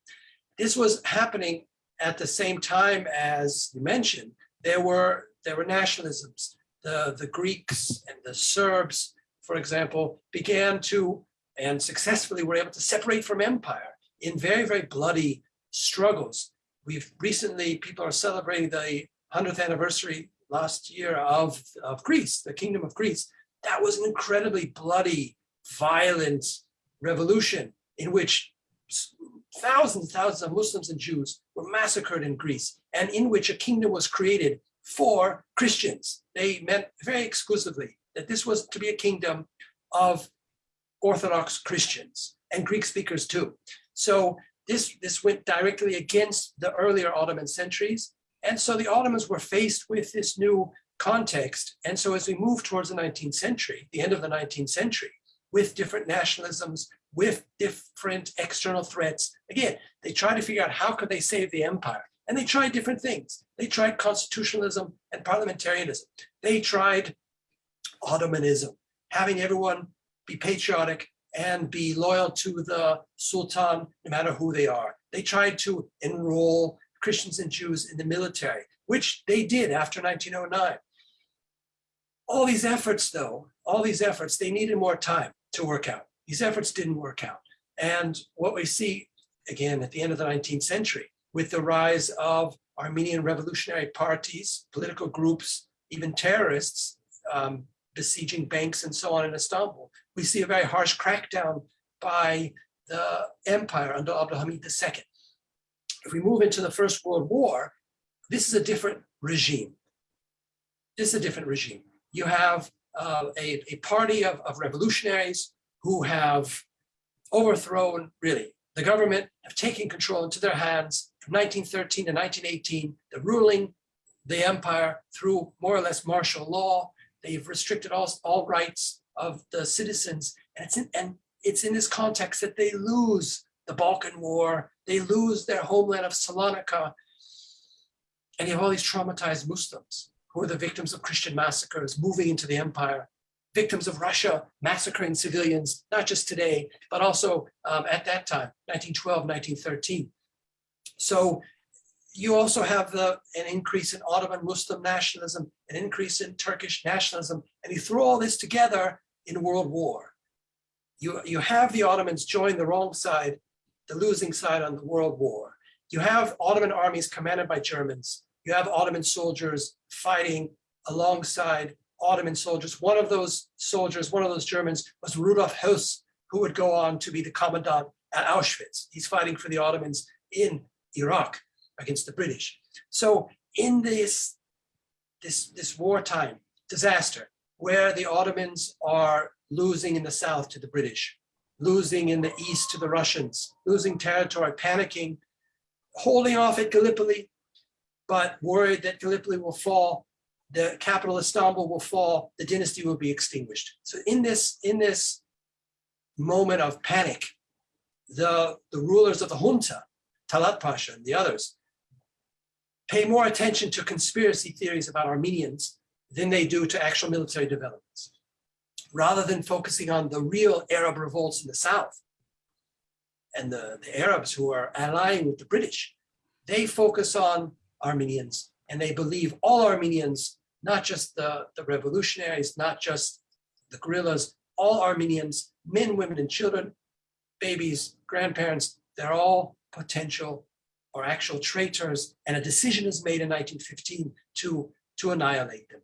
This was happening at the same time as you mentioned, there were there were nationalisms. The, the Greeks and the Serbs, for example, began to and successfully were able to separate from empire in very, very bloody struggles We've recently, people are celebrating the 100th anniversary last year of, of Greece, the Kingdom of Greece. That was an incredibly bloody, violent revolution in which thousands and thousands of Muslims and Jews were massacred in Greece and in which a kingdom was created for Christians. They meant very exclusively that this was to be a kingdom of Orthodox Christians and Greek speakers too. So this, this went directly against the earlier Ottoman centuries. And so the Ottomans were faced with this new context. And so as we move towards the 19th century, the end of the 19th century, with different nationalisms, with different external threats, again, they tried to figure out how could they save the empire. And they tried different things. They tried constitutionalism and parliamentarianism. They tried Ottomanism, having everyone be patriotic and be loyal to the Sultan, no matter who they are. They tried to enroll Christians and Jews in the military, which they did after 1909. All these efforts, though, all these efforts, they needed more time to work out. These efforts didn't work out. And what we see, again, at the end of the 19th century, with the rise of Armenian revolutionary parties, political groups, even terrorists um, besieging banks and so on in Istanbul, we see a very harsh crackdown by the empire under Abdulhamid II. If we move into the First World War, this is a different regime. This is a different regime. You have uh, a, a party of, of revolutionaries who have overthrown, really, the government, have taken control into their hands from 1913 to 1918. They're ruling the empire through more or less martial law. They've restricted all, all rights of the citizens. And it's, in, and it's in this context that they lose the Balkan War, they lose their homeland of Salonika, and you have all these traumatized Muslims who are the victims of Christian massacres moving into the empire, victims of Russia massacring civilians, not just today, but also um, at that time, 1912, 1913. So you also have the, an increase in Ottoman Muslim nationalism, an increase in Turkish nationalism, and you throw all this together in World War. You, you have the Ottomans join the wrong side, the losing side on the World War. You have Ottoman armies commanded by Germans. You have Ottoman soldiers fighting alongside Ottoman soldiers. One of those soldiers, one of those Germans was Rudolf Höss, who would go on to be the commandant at Auschwitz. He's fighting for the Ottomans in Iraq against the British. So in this, this, this wartime disaster, where the Ottomans are losing in the south to the British, losing in the east to the Russians, losing territory, panicking, holding off at Gallipoli, but worried that Gallipoli will fall, the capital Istanbul will fall, the dynasty will be extinguished. So in this, in this moment of panic, the, the rulers of the junta, Talat Pasha and the others, pay more attention to conspiracy theories about Armenians than they do to actual military developments. Rather than focusing on the real Arab revolts in the South and the, the Arabs who are allying with the British, they focus on Armenians and they believe all Armenians, not just the, the revolutionaries, not just the guerrillas, all Armenians, men, women, and children, babies, grandparents, they're all potential or actual traitors, and a decision is made in 1915 to, to annihilate them.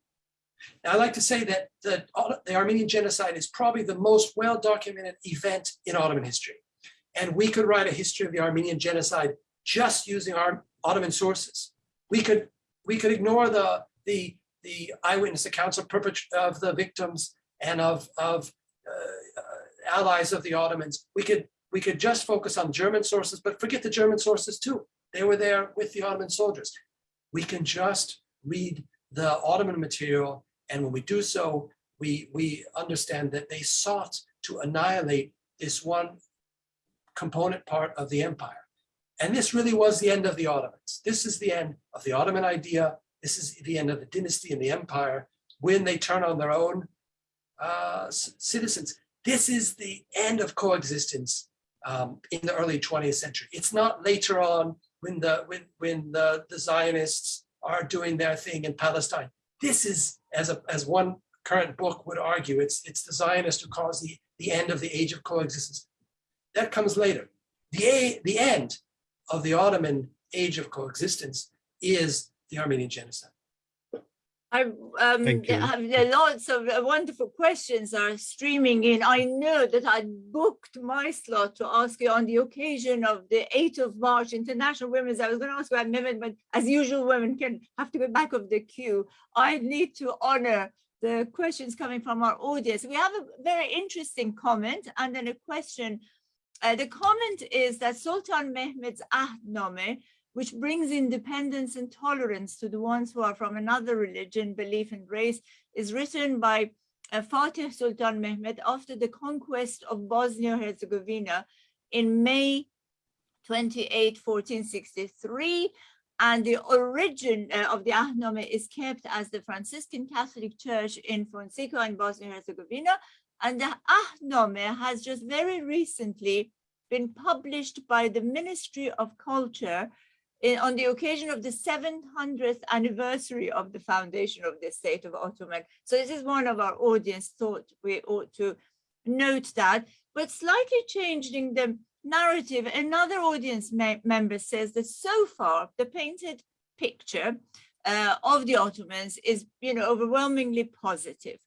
Now, I like to say that the, the Armenian genocide is probably the most well-documented event in Ottoman history. And we could write a history of the Armenian genocide just using our Ottoman sources. We could, we could ignore the, the, the eyewitness accounts of, of the victims and of, of uh, uh, allies of the Ottomans. We could, we could just focus on German sources, but forget the German sources too. They were there with the Ottoman soldiers. We can just read the Ottoman material and when we do so, we, we understand that they sought to annihilate this one component part of the empire. And this really was the end of the Ottomans. This is the end of the Ottoman idea. This is the end of the dynasty and the empire when they turn on their own uh, citizens. This is the end of coexistence um, in the early 20th century. It's not later on when the when when the, the Zionists are doing their thing in Palestine. This is, as a as one current book would argue, it's it's the Zionists who cause the, the end of the age of coexistence. That comes later. The a, the end of the Ottoman age of coexistence is the Armenian genocide. I um, Thank you. have lots of uh, wonderful questions are streaming in. I know that I booked my slot to ask you on the occasion of the 8th of March, International Women's. I was going to ask about women, but as usual, women can have to go back of the queue. I need to honor the questions coming from our audience. We have a very interesting comment and then a question. Uh, the comment is that Sultan Mehmed's Ahdname which brings independence and tolerance to the ones who are from another religion, belief, and race, is written by uh, Fatih Sultan Mehmed after the conquest of Bosnia-Herzegovina in May 28, 1463. And the origin uh, of the Ahname is kept as the Franciscan Catholic Church in Fojnica in Bosnia-Herzegovina, And the Ahname has just very recently been published by the Ministry of Culture in, on the occasion of the 700th anniversary of the foundation of the state of Ottoman. So this is one of our audience thought we ought to note that, but slightly changing the narrative, another audience member says that so far the painted picture uh, of the Ottomans is, you know, overwhelmingly positive.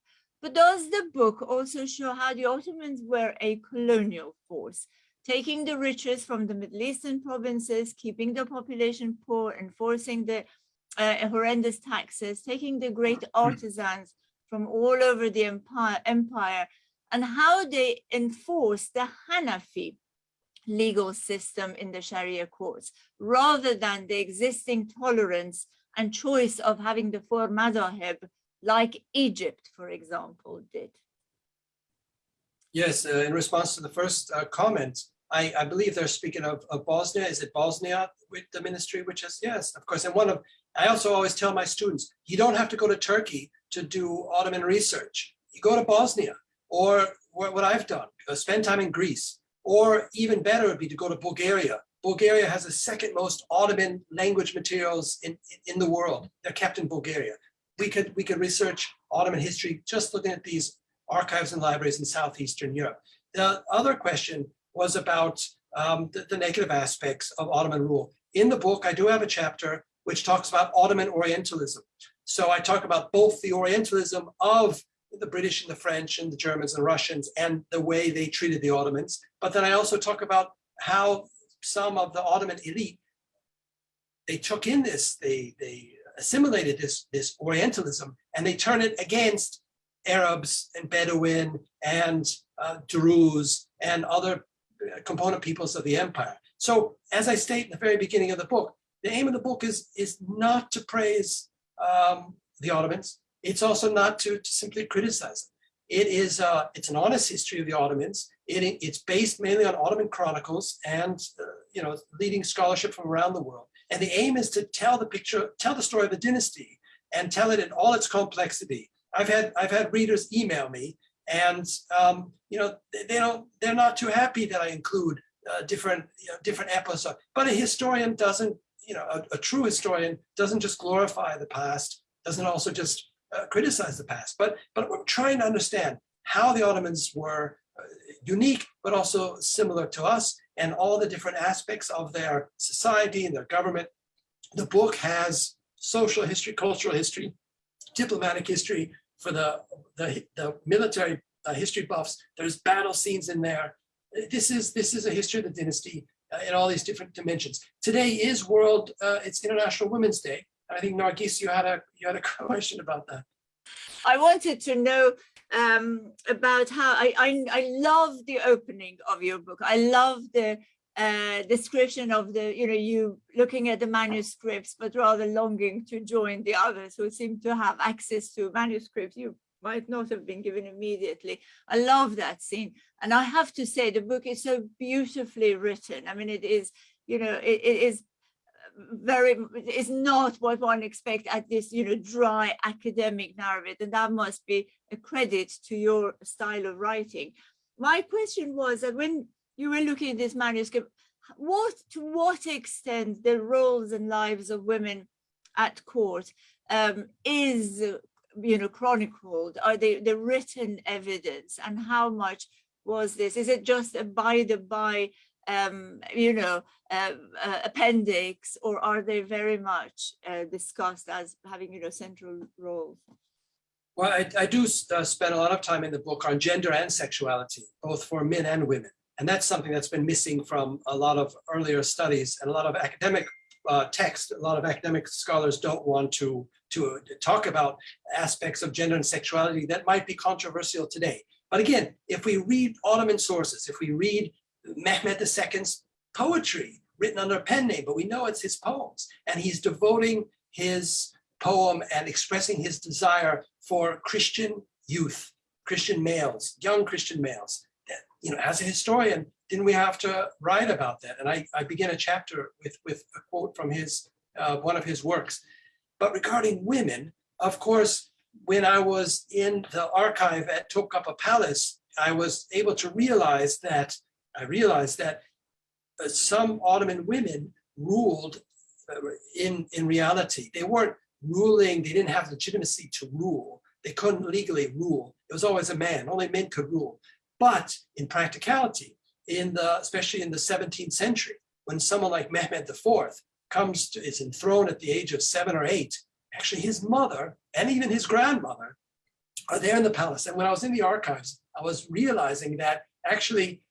But does the book also show how the Ottomans were a colonial force, taking the riches from the Middle Eastern provinces, keeping the population poor, enforcing the uh, horrendous taxes, taking the great artisans from all over the empire, empire, and how they enforce the Hanafi legal system in the Sharia courts, rather than the existing tolerance and choice of having the four madhahib like Egypt, for example, did. Yes, uh, in response to the first uh, comment, I, I, believe they're speaking of, of, Bosnia. Is it Bosnia with the ministry, which is, yes, of course. And one of, I also always tell my students, you don't have to go to Turkey to do Ottoman research. You go to Bosnia or what I've done, spend time in Greece, or even better would be to go to Bulgaria. Bulgaria has the second most Ottoman language materials in, in the world. They're kept in Bulgaria. We could, we could research Ottoman history just looking at these archives and libraries in Southeastern Europe. The other question was about um, the, the negative aspects of Ottoman rule. In the book, I do have a chapter which talks about Ottoman Orientalism. So I talk about both the Orientalism of the British and the French and the Germans and Russians and the way they treated the Ottomans. But then I also talk about how some of the Ottoman elite, they took in this, they, they assimilated this, this Orientalism and they turn it against Arabs and Bedouin and uh, Druze and other component peoples of the empire. So as I state in the very beginning of the book, the aim of the book is, is not to praise um, the Ottomans. It's also not to, to simply criticize them. It is uh, it's an honest history of the Ottomans. It, it's based mainly on Ottoman chronicles and uh, you know leading scholarship from around the world. And the aim is to tell the picture, tell the story of the dynasty, and tell it in all its complexity. I've had I've had readers email me, and um, you know they, they, don't they're not too happy that I include uh, different you know, different episodes. But a historian doesn't you know a, a true historian doesn't just glorify the past, doesn't also just uh, criticize the past, but but we're trying to understand how the Ottomans were uh, unique, but also similar to us, and all the different aspects of their society and their government. The book has social history, cultural history, diplomatic history for the the, the military uh, history buffs. There's battle scenes in there. This is this is a history of the dynasty uh, in all these different dimensions. Today is World, uh, it's International Women's Day. I think Nargis, you had a you had a question about that. I wanted to know um, about how I, I, I love the opening of your book. I love the uh, description of the you know you looking at the manuscripts, but rather longing to join the others who seem to have access to manuscripts you might not have been given immediately. I love that scene, and I have to say the book is so beautifully written. I mean, it is you know it, it is very is not what one expect at this you know dry academic narrative and that must be a credit to your style of writing my question was that when you were looking at this manuscript what to what extent the roles and lives of women at court um, is you know chronicled are they the written evidence and how much was this is it just a by the by um, you know, uh, uh, appendix, or are they very much uh, discussed as having, you know, central roles? Well, I, I do uh, spend a lot of time in the book on gender and sexuality, both for men and women. And that's something that's been missing from a lot of earlier studies and a lot of academic uh, text. A lot of academic scholars don't want to, to talk about aspects of gender and sexuality that might be controversial today. But again, if we read Ottoman sources, if we read Mehmed II's poetry written under a pen name, but we know it's his poems. And he's devoting his poem and expressing his desire for Christian youth, Christian males, young Christian males. You know, as a historian, didn't we have to write about that? And I, I begin a chapter with, with a quote from his uh, one of his works. But regarding women, of course, when I was in the archive at Topkapı Palace, I was able to realize that, I realized that uh, some Ottoman women ruled uh, in, in reality. They weren't ruling, they didn't have legitimacy to rule. They couldn't legally rule. It was always a man, only men could rule. But in practicality, in the, especially in the 17th century, when someone like Mehmed IV comes to, is enthroned at the age of seven or eight, actually his mother and even his grandmother are there in the palace. And when I was in the archives, I was realizing that actually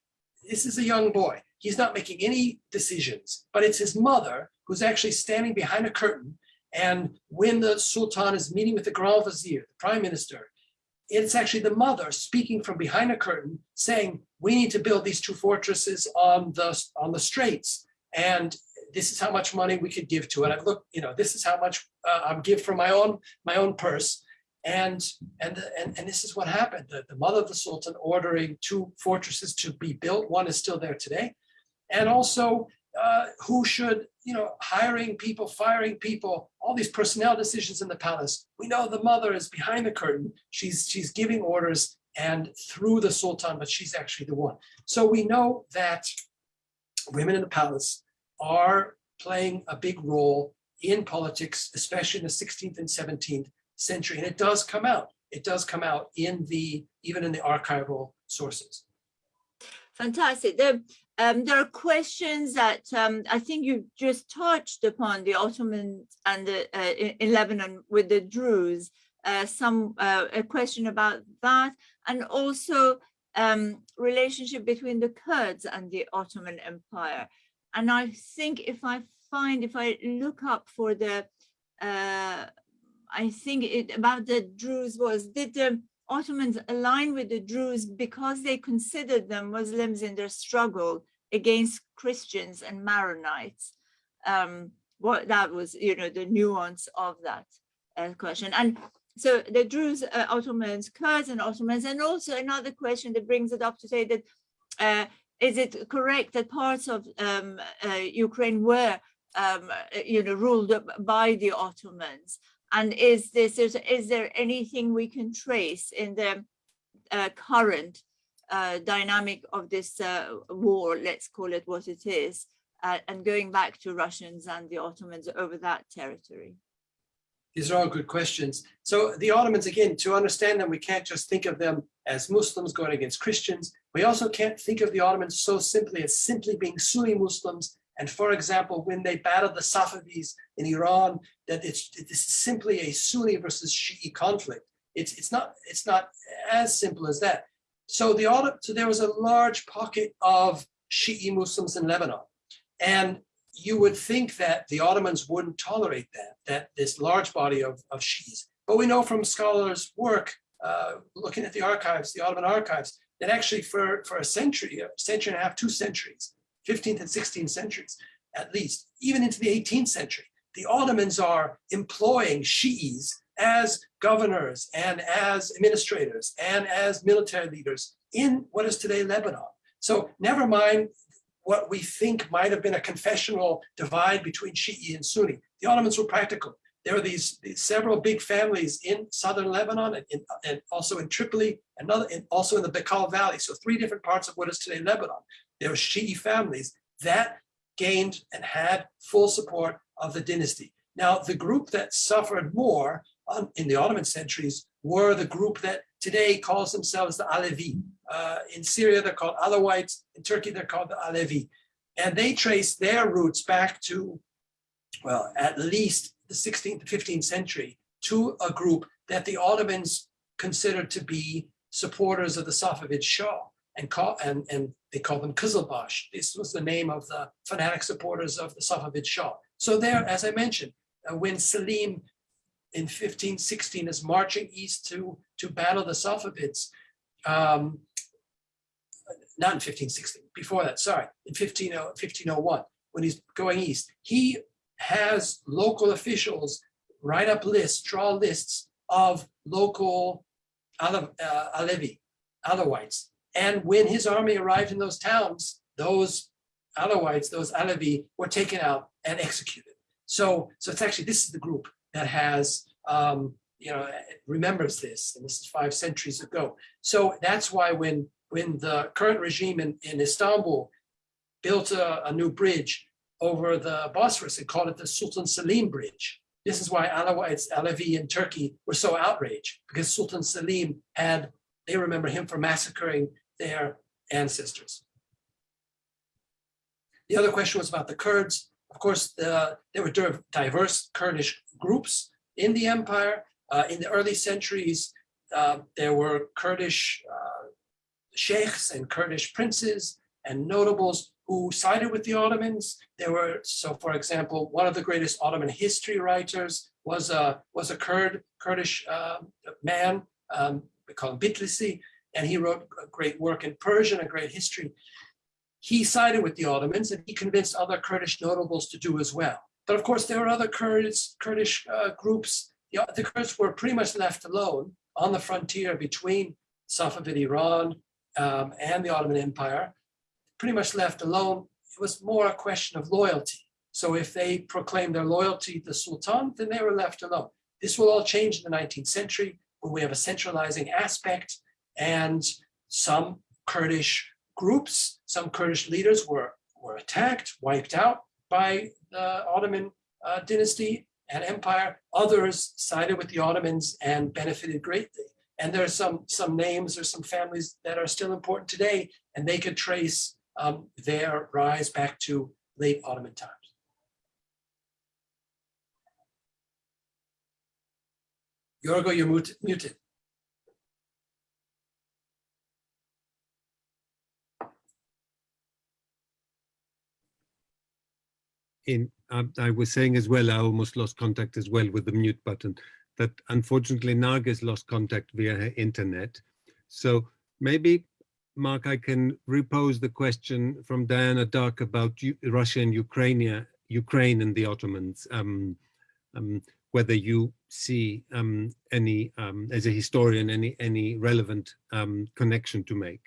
this is a young boy. He's not making any decisions, but it's his mother who's actually standing behind a curtain. And when the Sultan is meeting with the Grand Vizier, the prime minister, it's actually the mother speaking from behind a curtain saying, we need to build these two fortresses on the, on the straits. And this is how much money we could give to it. I've looked, you know, this is how much uh, I'm give from my own my own purse. And and and, and this is what happened. The, the mother of the Sultan ordering two fortresses to be built. One is still there today. And also uh, who should, you know, hiring people, firing people, all these personnel decisions in the palace. We know the mother is behind the curtain. She's she's giving orders and through the Sultan, but she's actually the one. So we know that women in the palace are playing a big role in politics, especially in the 16th and 17th century. And it does come out. It does come out in the, even in the archival sources. Fantastic. Um, there are questions that um, I think you just touched upon the Ottomans and the, uh, in, Lebanon with the Druze. Uh, some uh, a question about that, and also um, relationship between the Kurds and the Ottoman Empire. And I think if I find, if I look up for the, uh, I think it about the Druze was, did the Ottomans align with the Druze because they considered them Muslims in their struggle against Christians and Maronites? Um, what that was, you know, the nuance of that uh, question. And so the Druze, uh, Ottomans, Kurds and Ottomans, and also another question that brings it up to say that uh, is it correct that parts of um, uh, Ukraine were, um, you know, ruled by the Ottomans? And is this is, is there anything we can trace in the uh, current uh, dynamic of this uh, war? Let's call it what it is, uh, and going back to Russians and the Ottomans over that territory. These are all good questions. So the Ottomans, again, to understand them, we can't just think of them as Muslims going against Christians. We also can't think of the Ottomans so simply as simply being Sunni Muslims. And for example, when they battled the Safavids in Iran, that it's, it's simply a Sunni versus Shi'i conflict. It's, it's, not, it's not as simple as that. So, the, so there was a large pocket of Shi'i Muslims in Lebanon. And you would think that the Ottomans wouldn't tolerate that, that this large body of, of Shi'is. But we know from scholars' work, uh, looking at the archives, the Ottoman archives, that actually for, for a century, a century and a half, two centuries, 15th and 16th centuries, at least, even into the 18th century, the Ottomans are employing Shi'is as governors and as administrators and as military leaders in what is today Lebanon. So never mind what we think might have been a confessional divide between Shi'i and Sunni. The Ottomans were practical. There were these, these several big families in southern Lebanon and, in, and also in Tripoli, another, and also in the Bekaa Valley. So three different parts of what is today Lebanon. There were Shi'i families that gained and had full support of the dynasty. Now, the group that suffered more um, in the Ottoman centuries were the group that today calls themselves the Alevi. Uh, in Syria, they're called Alawites. In Turkey, they're called the Alevi. And they trace their roots back to, well, at least the 16th, 15th century to a group that the Ottomans considered to be supporters of the Safavid Shah and, call, and, and they call them Qizilbash. This was the name of the fanatic supporters of the Safavid Shah. So there, as I mentioned, uh, when Selim in 1516 is marching east to, to battle the Safavids, um, not in 1516, before that, sorry, in 15, 1501, when he's going east, he has local officials write up lists, draw lists of local uh, Alevi, Alawites. And when his army arrived in those towns, those Alawites, those Alevi were taken out and executed. So, so it's actually, this is the group that has um, you know, remembers this, and this is five centuries ago. So that's why when, when the current regime in, in Istanbul built a, a new bridge over the Bosphorus and called it the Sultan Selim Bridge. This is why Alawites, Alevi in Turkey were so outraged because Sultan Selim had, they remember him for massacring their ancestors. The other question was about the Kurds. Of course, the, there were diverse Kurdish groups in the empire. Uh, in the early centuries, uh, there were Kurdish uh, sheikhs and Kurdish princes and notables who sided with the Ottomans. There were, so for example, one of the greatest Ottoman history writers was a, was a Kurd, Kurdish uh, man, um, we call him Bitlisi, and he wrote a great work in Persian, a great history. He sided with the Ottomans and he convinced other Kurdish notables to do as well. But of course, there were other Kurds, Kurdish uh, groups. The, the Kurds were pretty much left alone on the frontier between Safavid Iran um, and the Ottoman Empire, pretty much left alone. It was more a question of loyalty. So if they proclaimed their loyalty to the Sultan, then they were left alone. This will all change in the 19th century when we have a centralizing aspect and some Kurdish groups, some Kurdish leaders were, were attacked, wiped out by the Ottoman uh, dynasty and empire. Others sided with the Ottomans and benefited greatly. And there are some, some names or some families that are still important today, and they could trace um, their rise back to late Ottoman times. Yorgo, you're muted. In um, I was saying as well, I almost lost contact as well with the mute button, that unfortunately Nargis lost contact via her internet. So maybe, Marc, I can repose the question from Diana Darke about U Russia and Ukraine, Ukraine and the Ottomans, um, um, whether you see um, any, um, as a historian, any, any relevant um, connection to make.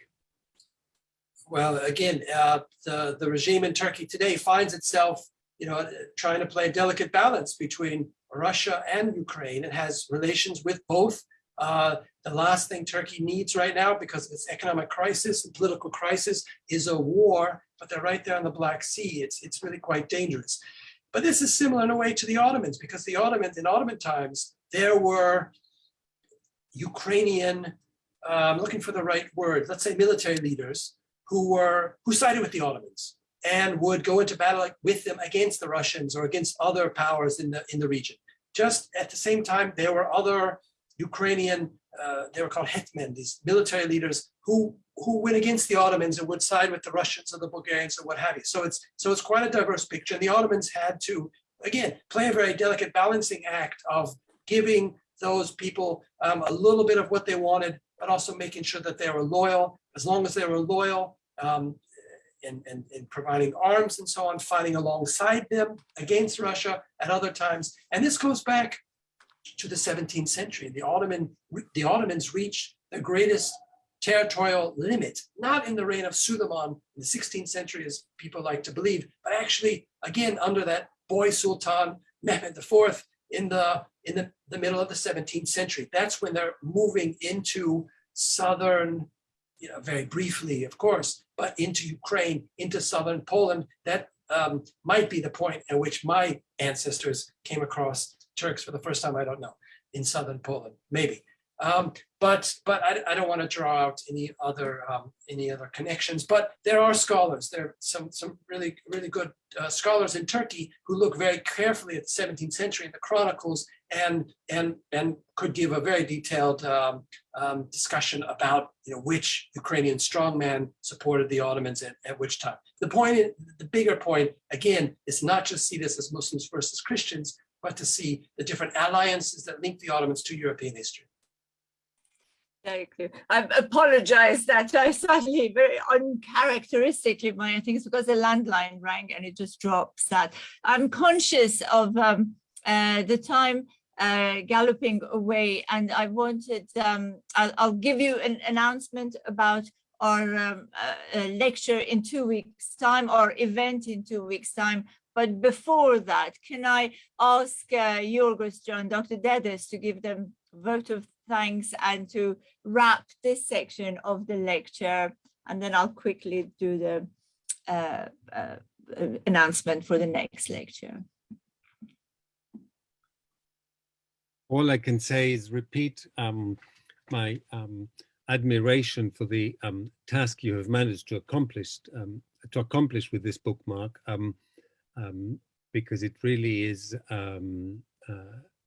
Well, again, uh, the, the regime in Turkey today finds itself you know, trying to play a delicate balance between Russia and Ukraine. It has relations with both. Uh, the last thing Turkey needs right now, because of its economic crisis and political crisis, is a war, but they're right there on the Black Sea. It's, it's really quite dangerous. But this is similar in a way to the Ottomans, because the Ottomans, in Ottoman times, there were Ukrainian, I'm looking for the right word, let's say military leaders who were, who sided with the Ottomans and would go into battle with them against the Russians or against other powers in the in the region. Just at the same time, there were other Ukrainian, uh, they were called hetmen, these military leaders who who went against the Ottomans and would side with the Russians or the Bulgarians or what have you. So it's so it's quite a diverse picture. And the Ottomans had to again play a very delicate balancing act of giving those people um, a little bit of what they wanted, but also making sure that they were loyal. As long as they were loyal, um, in, in, in, providing arms and so on, fighting alongside them against Russia at other times. And this goes back to the 17th century. The, Ottoman, the Ottomans reached the greatest territorial limit, not in the reign of Suleiman in the 16th century, as people like to believe, but actually, again, under that boy Sultan Mehmed IV in the in the, the middle of the 17th century. That's when they're moving into southern you know, very briefly, of course, but into Ukraine, into southern Poland. That um, might be the point at which my ancestors came across Turks for the first time. I don't know in southern Poland, maybe. Um, but but I, I, don't want to draw out any other um, any other connections. But there are scholars. There are some some really really good uh, scholars in Turkey who look very carefully at the 17th century in the chronicles and and and could give a very detailed um, um, discussion about you know which Ukrainian strongman supported the Ottomans at, at which time. The point, the bigger point, again, is not just see this as Muslims versus Christians, but to see the different alliances that link the Ottomans to European history. Thank you. I apologize that I suddenly very uncharacteristically my things because the landline rang and it just drops that. I'm conscious of um, uh, the time uh, galloping away and I wanted, um, I'll, I'll, give you an announcement about our um, uh, lecture in two weeks time or event in two weeks time. But before that, can I ask uh, Yorgos John, Dr. Dedes to give them vote of thanks and to wrap this section of the lecture. And then I'll quickly do the uh, uh, uh, announcement for the next lecture. All I can say is repeat um, my um, admiration for the um, task you have managed to accomplish um, to accomplish with this bookmark, um, um, because it really is uh,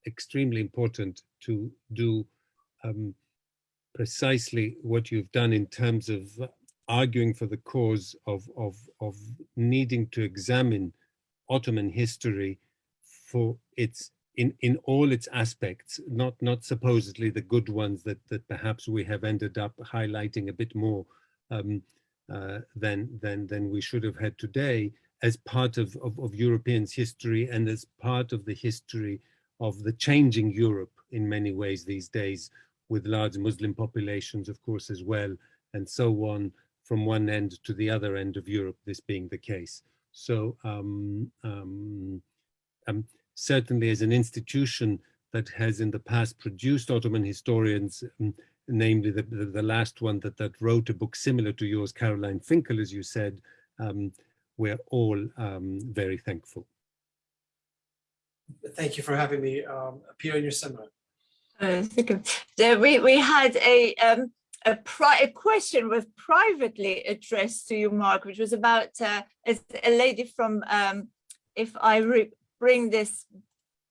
extremely important to do precisely what you've done in terms of arguing for the cause of, of, of needing to examine Ottoman history for its in in all its aspects, not not supposedly the good ones that that perhaps we have ended up highlighting a bit more um, uh, than than than we should have had today, as part of, of of Europeans' history and as part of the history of the changing Europe in many ways these days, with large Muslim populations, of course, as well, and so on from one end to the other end of Europe. This being the case, so. Um, um, um, certainly as an institution that has in the past produced Ottoman historians, um, namely the, the, the, last one that, that wrote a book similar to yours, Caroline Finkel, as you said, um, we're all um, very thankful. Thank you for having me um, appear in your seminar. Uh, so we, we had a, um, a, a, question was privately addressed to you, Marc, which was about uh, a lady from, um, if I bring this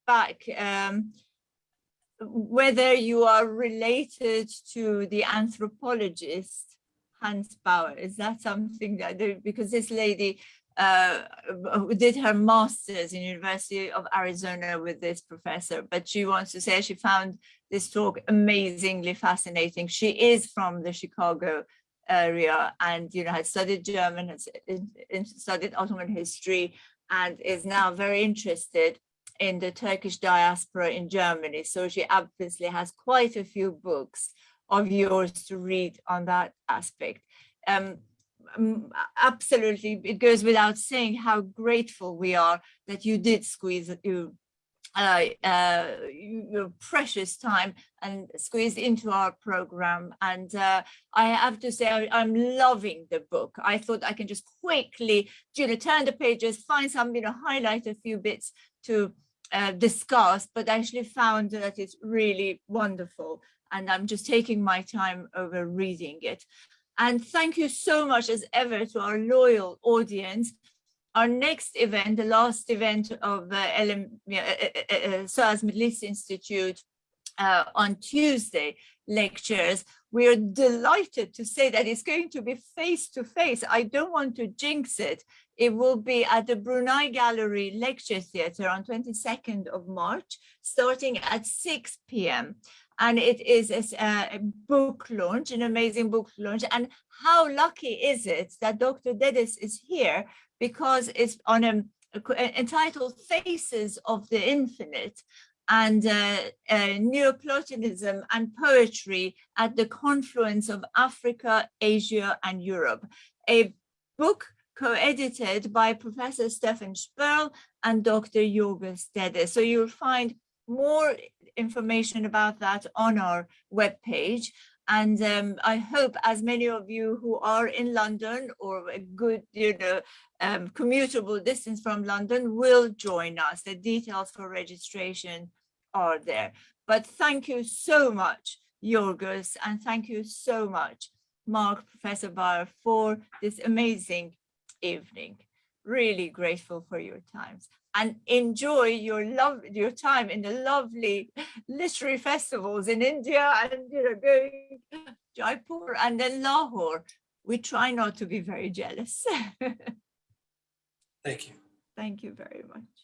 back, um, whether you are related to the anthropologist Hans Baer. Is that something that, because this lady uh, did her master's in University of Arizona with this professor, but she wants to say she found this talk amazingly fascinating. She is from the Chicago area and you know had studied German, has studied Ottoman history, and is now very interested in the Turkish diaspora in Germany. So she obviously has quite a few books of yours to read on that aspect. Um, absolutely, it goes without saying how grateful we are that you did squeeze you uh, uh, your precious time and squeezed into our program. And uh, I have to say, I, am loving the book. I thought I can just quickly, you know, turn the pages, find some, you know, highlight a few bits to uh, discuss, but actually found that it's really wonderful. And I'm just taking my time over reading it. And thank you so much as ever to our loyal audience our next event, the last event of uh, LM, uh, uh, uh, SOAS Middle East Institute uh, on Tuesday lectures, we are delighted to say that it's going to be face to face. I don't want to jinx it. It will be at the Brunei Gallery Lecture Theatre on 22nd of March, starting at 6 p.m. And it is a, a, book launch, an amazing book launch. And how lucky is it that Dr. Dedes is here because it's on a, a entitled Faces of the Infinite and uh, uh, Neoplatonism and poetry at the confluence of Africa, Asia, and Europe. A book co-edited by Professor Stefan Sperl and Dr. Yorgos Dedes. So you'll find more information about that on our webpage. And um, I hope as many of you who are in London or a good, you know, um, commutable distance from London will join us. The details for registration are there. But thank you so much, Yorgos, and thank you so much, Marc, Professor Baer, for this amazing evening. Really grateful for your times and enjoy your love your time in the lovely literary festivals in India and you know going Jaipur and then Lahore. We try not to be very jealous. Thank you. Thank you very much.